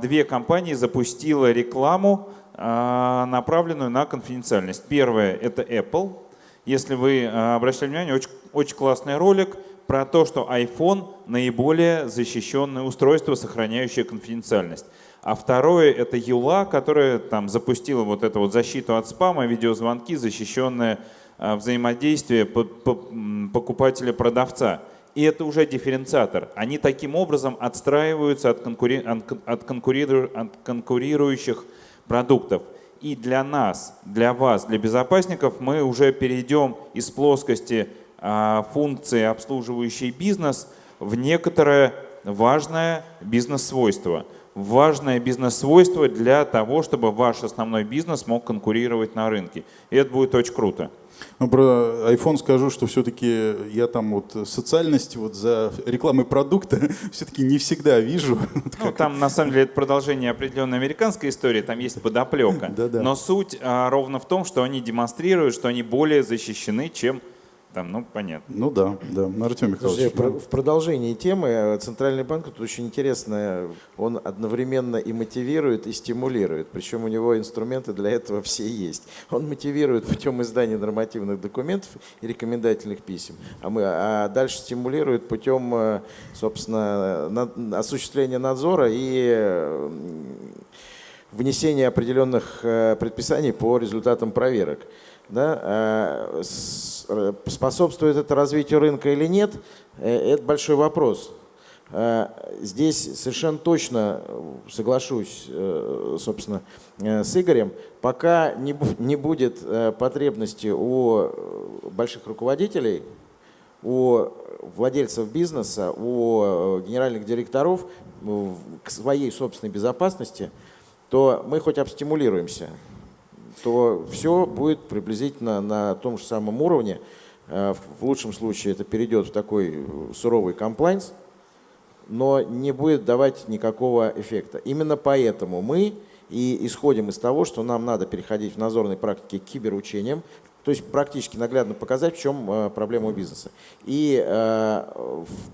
две компании запустила рекламу, а, направленную на конфиденциальность. Первое – это Apple. Если вы а, обращали внимание, очень, очень классный ролик про то, что iPhone – наиболее защищенное устройство, сохраняющее конфиденциальность. А второе – это Юла, которая там запустила вот эту вот защиту от спама, видеозвонки, защищенное а, взаимодействие покупателя-продавца. И это уже дифференциатор. Они таким образом отстраиваются от, конкури- от кон- от конкуриру- от конкурирующих продуктов. И для нас, для вас, для безопасников мы уже перейдем из плоскости а, функции, обслуживающей бизнес, в некоторое важное бизнес-свойство. Важное бизнес-свойство для того, чтобы ваш основной бизнес мог конкурировать на рынке. И это будет очень круто. Ну, про iPhone скажу, что все-таки я там вот социальность вот за рекламой продукта все-таки не всегда вижу. Ну, там на самом деле это продолжение определенной американской истории, там есть подоплека. Да-да. Но суть а, ровно в том, что они демонстрируют, что они более защищены, чем там, ну, понятно. Ну да, да. Ну, Артем Слушайте, Михайлович. про- в продолжении темы э, Центральный банк тут очень интересно, он одновременно и мотивирует, и стимулирует. Причем у него инструменты для этого все есть. Он мотивирует путем издания нормативных документов и рекомендательных писем, а, мы, а дальше стимулирует путем, э, собственно, на- осуществления надзора и внесения определенных э, предписаний по результатам проверок. Да, э, э, способствует это развитию рынка или нет, э, это большой вопрос. Здесь совершенно точно соглашусь, собственно, с Игорем, пока не бу- не будет потребности у больших руководителей, у владельцев бизнеса, у генеральных директоров к своей собственной безопасности, то мы хоть обстимулируемся, то все будет приблизительно на том же самом уровне. Э, В лучшем случае это перейдет в такой э, суровый комплайнс, но не будет давать никакого эффекта. Именно поэтому мы и исходим из того, что нам надо переходить в надзорной практике к киберучениям, то есть практически наглядно показать, в чем э, проблема у бизнеса. И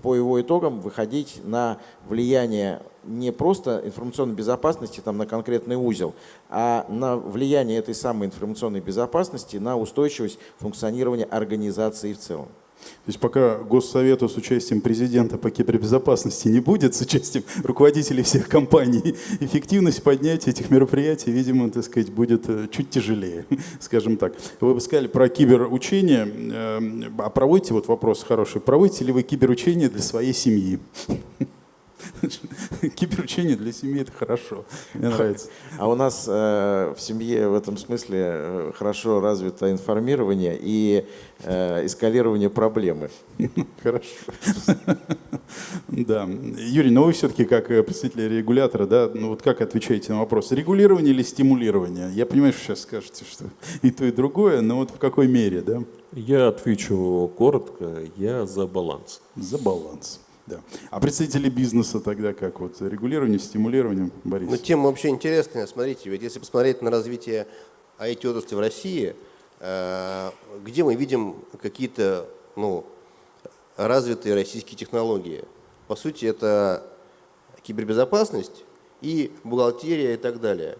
по его итогам выходить на влияние не просто информационной безопасности там, на конкретный узел, а на влияние этой самой информационной безопасности на устойчивость функционирования организации в целом. То есть пока Госсовета с участием президента по кибербезопасности не будет, с участием руководителей всех компаний, эффективность поднятия этих мероприятий, видимо, так сказать, будет э, чуть тяжелее, скажем так. Вы бы сказали про киберучение, э, а проводите, вот вопрос хороший, проводите ли вы киберучение для своей семьи? Киберучение для семьи это хорошо. Мне нравится. А у нас э, в семье в этом смысле э, хорошо развито информирование и э, эскалирование проблемы. Хорошо. Да. Юрий, но вы все-таки как э, представитель регулятора, да, ну вот как отвечаете на вопрос, регулирование или стимулирование? Я понимаю, что сейчас скажете, что и то, и другое, но вот в какой мере, да? Я отвечу коротко, я за баланс. За баланс. Да. А представители бизнеса тогда как? Вот регулирование, стимулирование, Борис? Ну, тема вообще интересная. Смотрите, ведь если посмотреть на развитие IT-отрасли в России, э, где мы видим какие-то ну, развитые российские технологии? По сути, это кибербезопасность и бухгалтерия и так далее.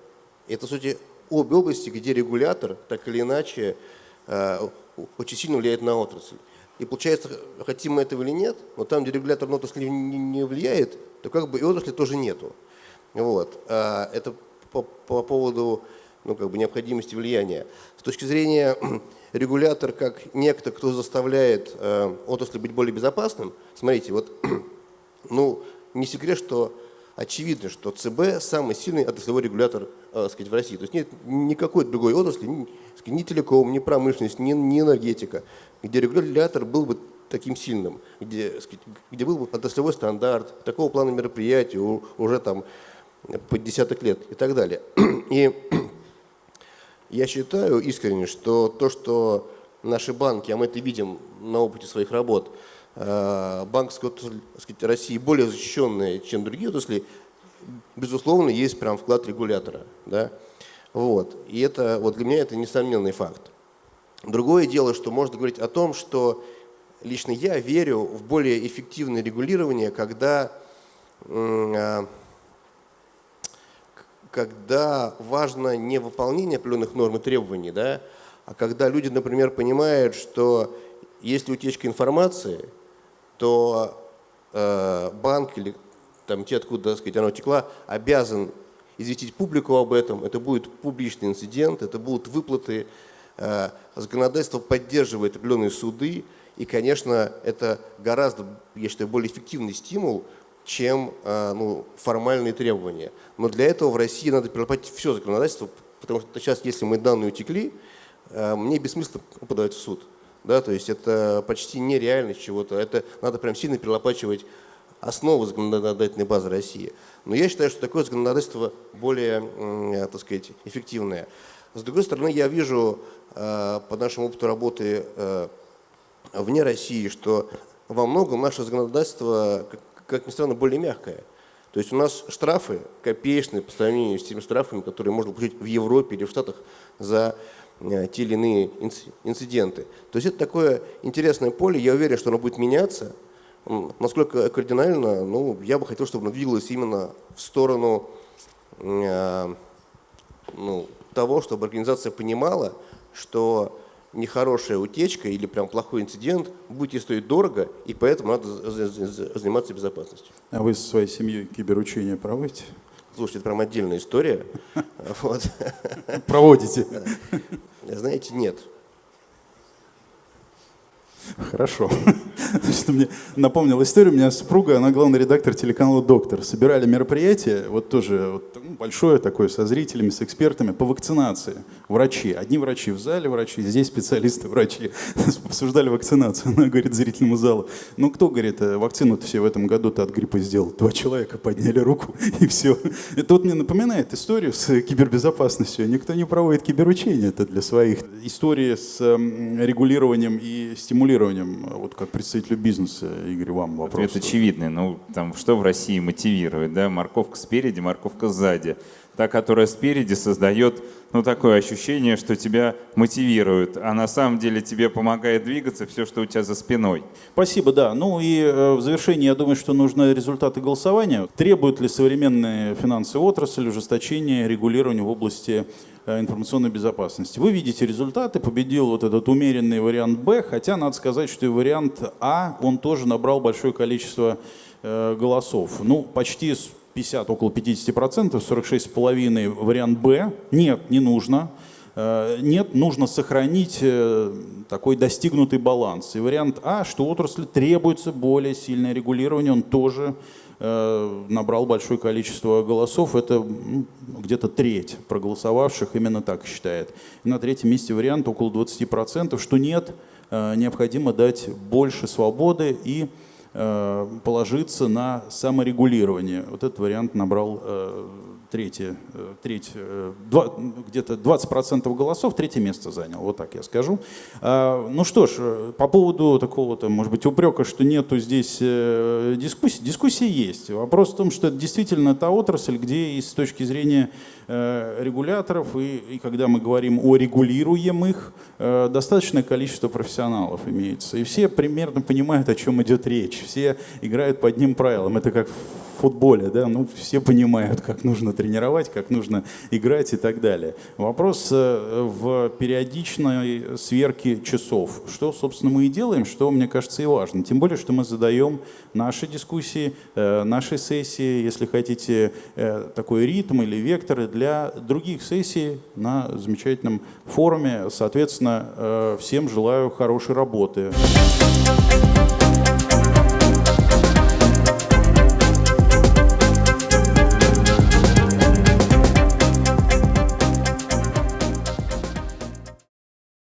Это, сути, обе области, где регулятор так или иначе э, очень сильно влияет на отрасль. И получается, хотим мы этого или нет, но там, где регулятор на отрасль не, не влияет, то как бы и отрасли тоже нету. Вот. А это по, по поводу ну, как бы необходимости влияния. С точки зрения регулятор как некто, кто заставляет э, отрасль быть более безопасным, смотрите, вот ну, не секрет, что очевидно, что ЦБ самый сильный отраслевой регулятор э, сказать, в России. То есть нет никакой другой отрасли, ни, сказать, ни телеком, ни промышленность, ни, ни энергетика, где регулятор был бы таким сильным, где, сказать, где был бы отраслевой стандарт, такого плана мероприятий уже там по десяток лет и так далее. И я считаю искренне, что то, что наши банки, а мы это видим на опыте своих работ, банковская отрасль России более защищенная, чем другие отрасли, безусловно, есть прям вклад регулятора. Да? Вот. И это, вот для меня это несомненный факт. Другое дело, что можно говорить о том, что лично я верю в более эффективное регулирование, когда, э, когда важно не выполнение определенных норм и требований, да, а когда люди, например, понимают, что если утечка информации – то э, банк или там, те, откуда так сказать, оно текла, обязан известить публику об этом. Это будет публичный инцидент, это будут выплаты. Э, законодательство поддерживает определенные суды. И, конечно, это гораздо, я считаю, более эффективный стимул, чем э, ну, формальные требования. Но для этого в России надо перелопатить все законодательство, потому что сейчас, если мы данные утекли, э, мне бессмысленно подавать в суд. Да, то есть это почти нереальность чего-то. Это надо прям сильно перелопачивать основы законодательной базы России. Но я считаю, что такое законодательство более, так сказать, эффективное. С другой стороны, я вижу э, по нашему опыту работы э, вне России, что во многом наше законодательство, как ни странно, более мягкое. То есть у нас штрафы копеечные по сравнению с теми штрафами, которые можно получить в Европе или в Штатах за Э, те или иные инциденты. То есть это такое интересное поле, я уверен, что оно будет меняться. Насколько кардинально, ну, я бы хотел, чтобы оно двигалось именно в сторону э, ну, того, чтобы организация понимала, что нехорошая утечка или прям плохой инцидент будет ей стоить дорого, и поэтому надо заниматься безопасностью. А вы со своей семьей киберучения проводите? Слушайте, это прям отдельная история. Проводите? Знаете, нет. Хорошо. Значит, мне напомнил историю. У меня супруга, она главный редактор телеканала «Доктор». Собирали мероприятие, вот тоже вот, ну, большое такое, со зрителями, с экспертами по вакцинации. Врачи. Одни врачи в зале врачи, здесь специалисты врачи. Обсуждали вакцинацию. Она говорит зрительному залу, ну кто, говорит, «Э, вакцину-то все в этом году-то от гриппа сделал? Два человека подняли руку и все. Это вот мне напоминает историю с кибербезопасностью. Никто не проводит киберучения это для своих. Истории с регулированием и стимулированием, вот как представителю бизнеса, Игорь, вам вопрос. Это очевидный. Ну, там, что в России мотивирует, да? Морковка спереди, морковка сзади. Та, которая спереди, создает ну, такое ощущение, что тебя мотивирует, а на самом деле тебе помогает двигаться все, что у тебя за спиной. Спасибо, да. Ну и э, в завершении я думаю, что нужны результаты голосования. Требует ли современная финансовая отрасль ужесточения регулирования в области э, информационной безопасности. Вы видите результаты, победил вот этот умеренный вариант Б, хотя надо сказать, что и вариант А, он тоже набрал большое количество э, голосов. Ну, почти 50, около 50%, 46,5% вариант Б. Нет, не нужно. Э, нет, нужно сохранить э, такой достигнутый баланс. И вариант А, что отрасли требуется более сильное регулирование, он тоже э, набрал большое количество голосов. Это где-то треть проголосовавших именно так считает. На третьем месте вариант около 20%, что нет, э, необходимо дать больше свободы и э, положиться на саморегулирование. Вот этот вариант набрал третье, э, треть, э, где-то 20% голосов, третье место занял, вот так я скажу. А, ну что ж, э, по поводу такого-то, может быть, упрека, что нету здесь дискуссии, дискуссии есть. Вопрос в том, что это действительно та отрасль, где и с точки зрения регуляторов, и, и когда мы говорим о регулируемых, достаточное количество профессионалов имеется. И все примерно понимают, о чем идет речь. Все играют по одним правилам. Это как в футболе, да, ну все понимают, как нужно тренировать, как нужно играть и так далее. Вопрос э, в периодичной сверке часов. Что, собственно, мы и делаем, что, мне кажется, и важно. Тем более, что мы задаем наши дискуссии, э, наши сессии, если хотите, э, такой ритм или векторы для других сессий на замечательном форуме. Соответственно, всем желаю хорошей работы. Thank you.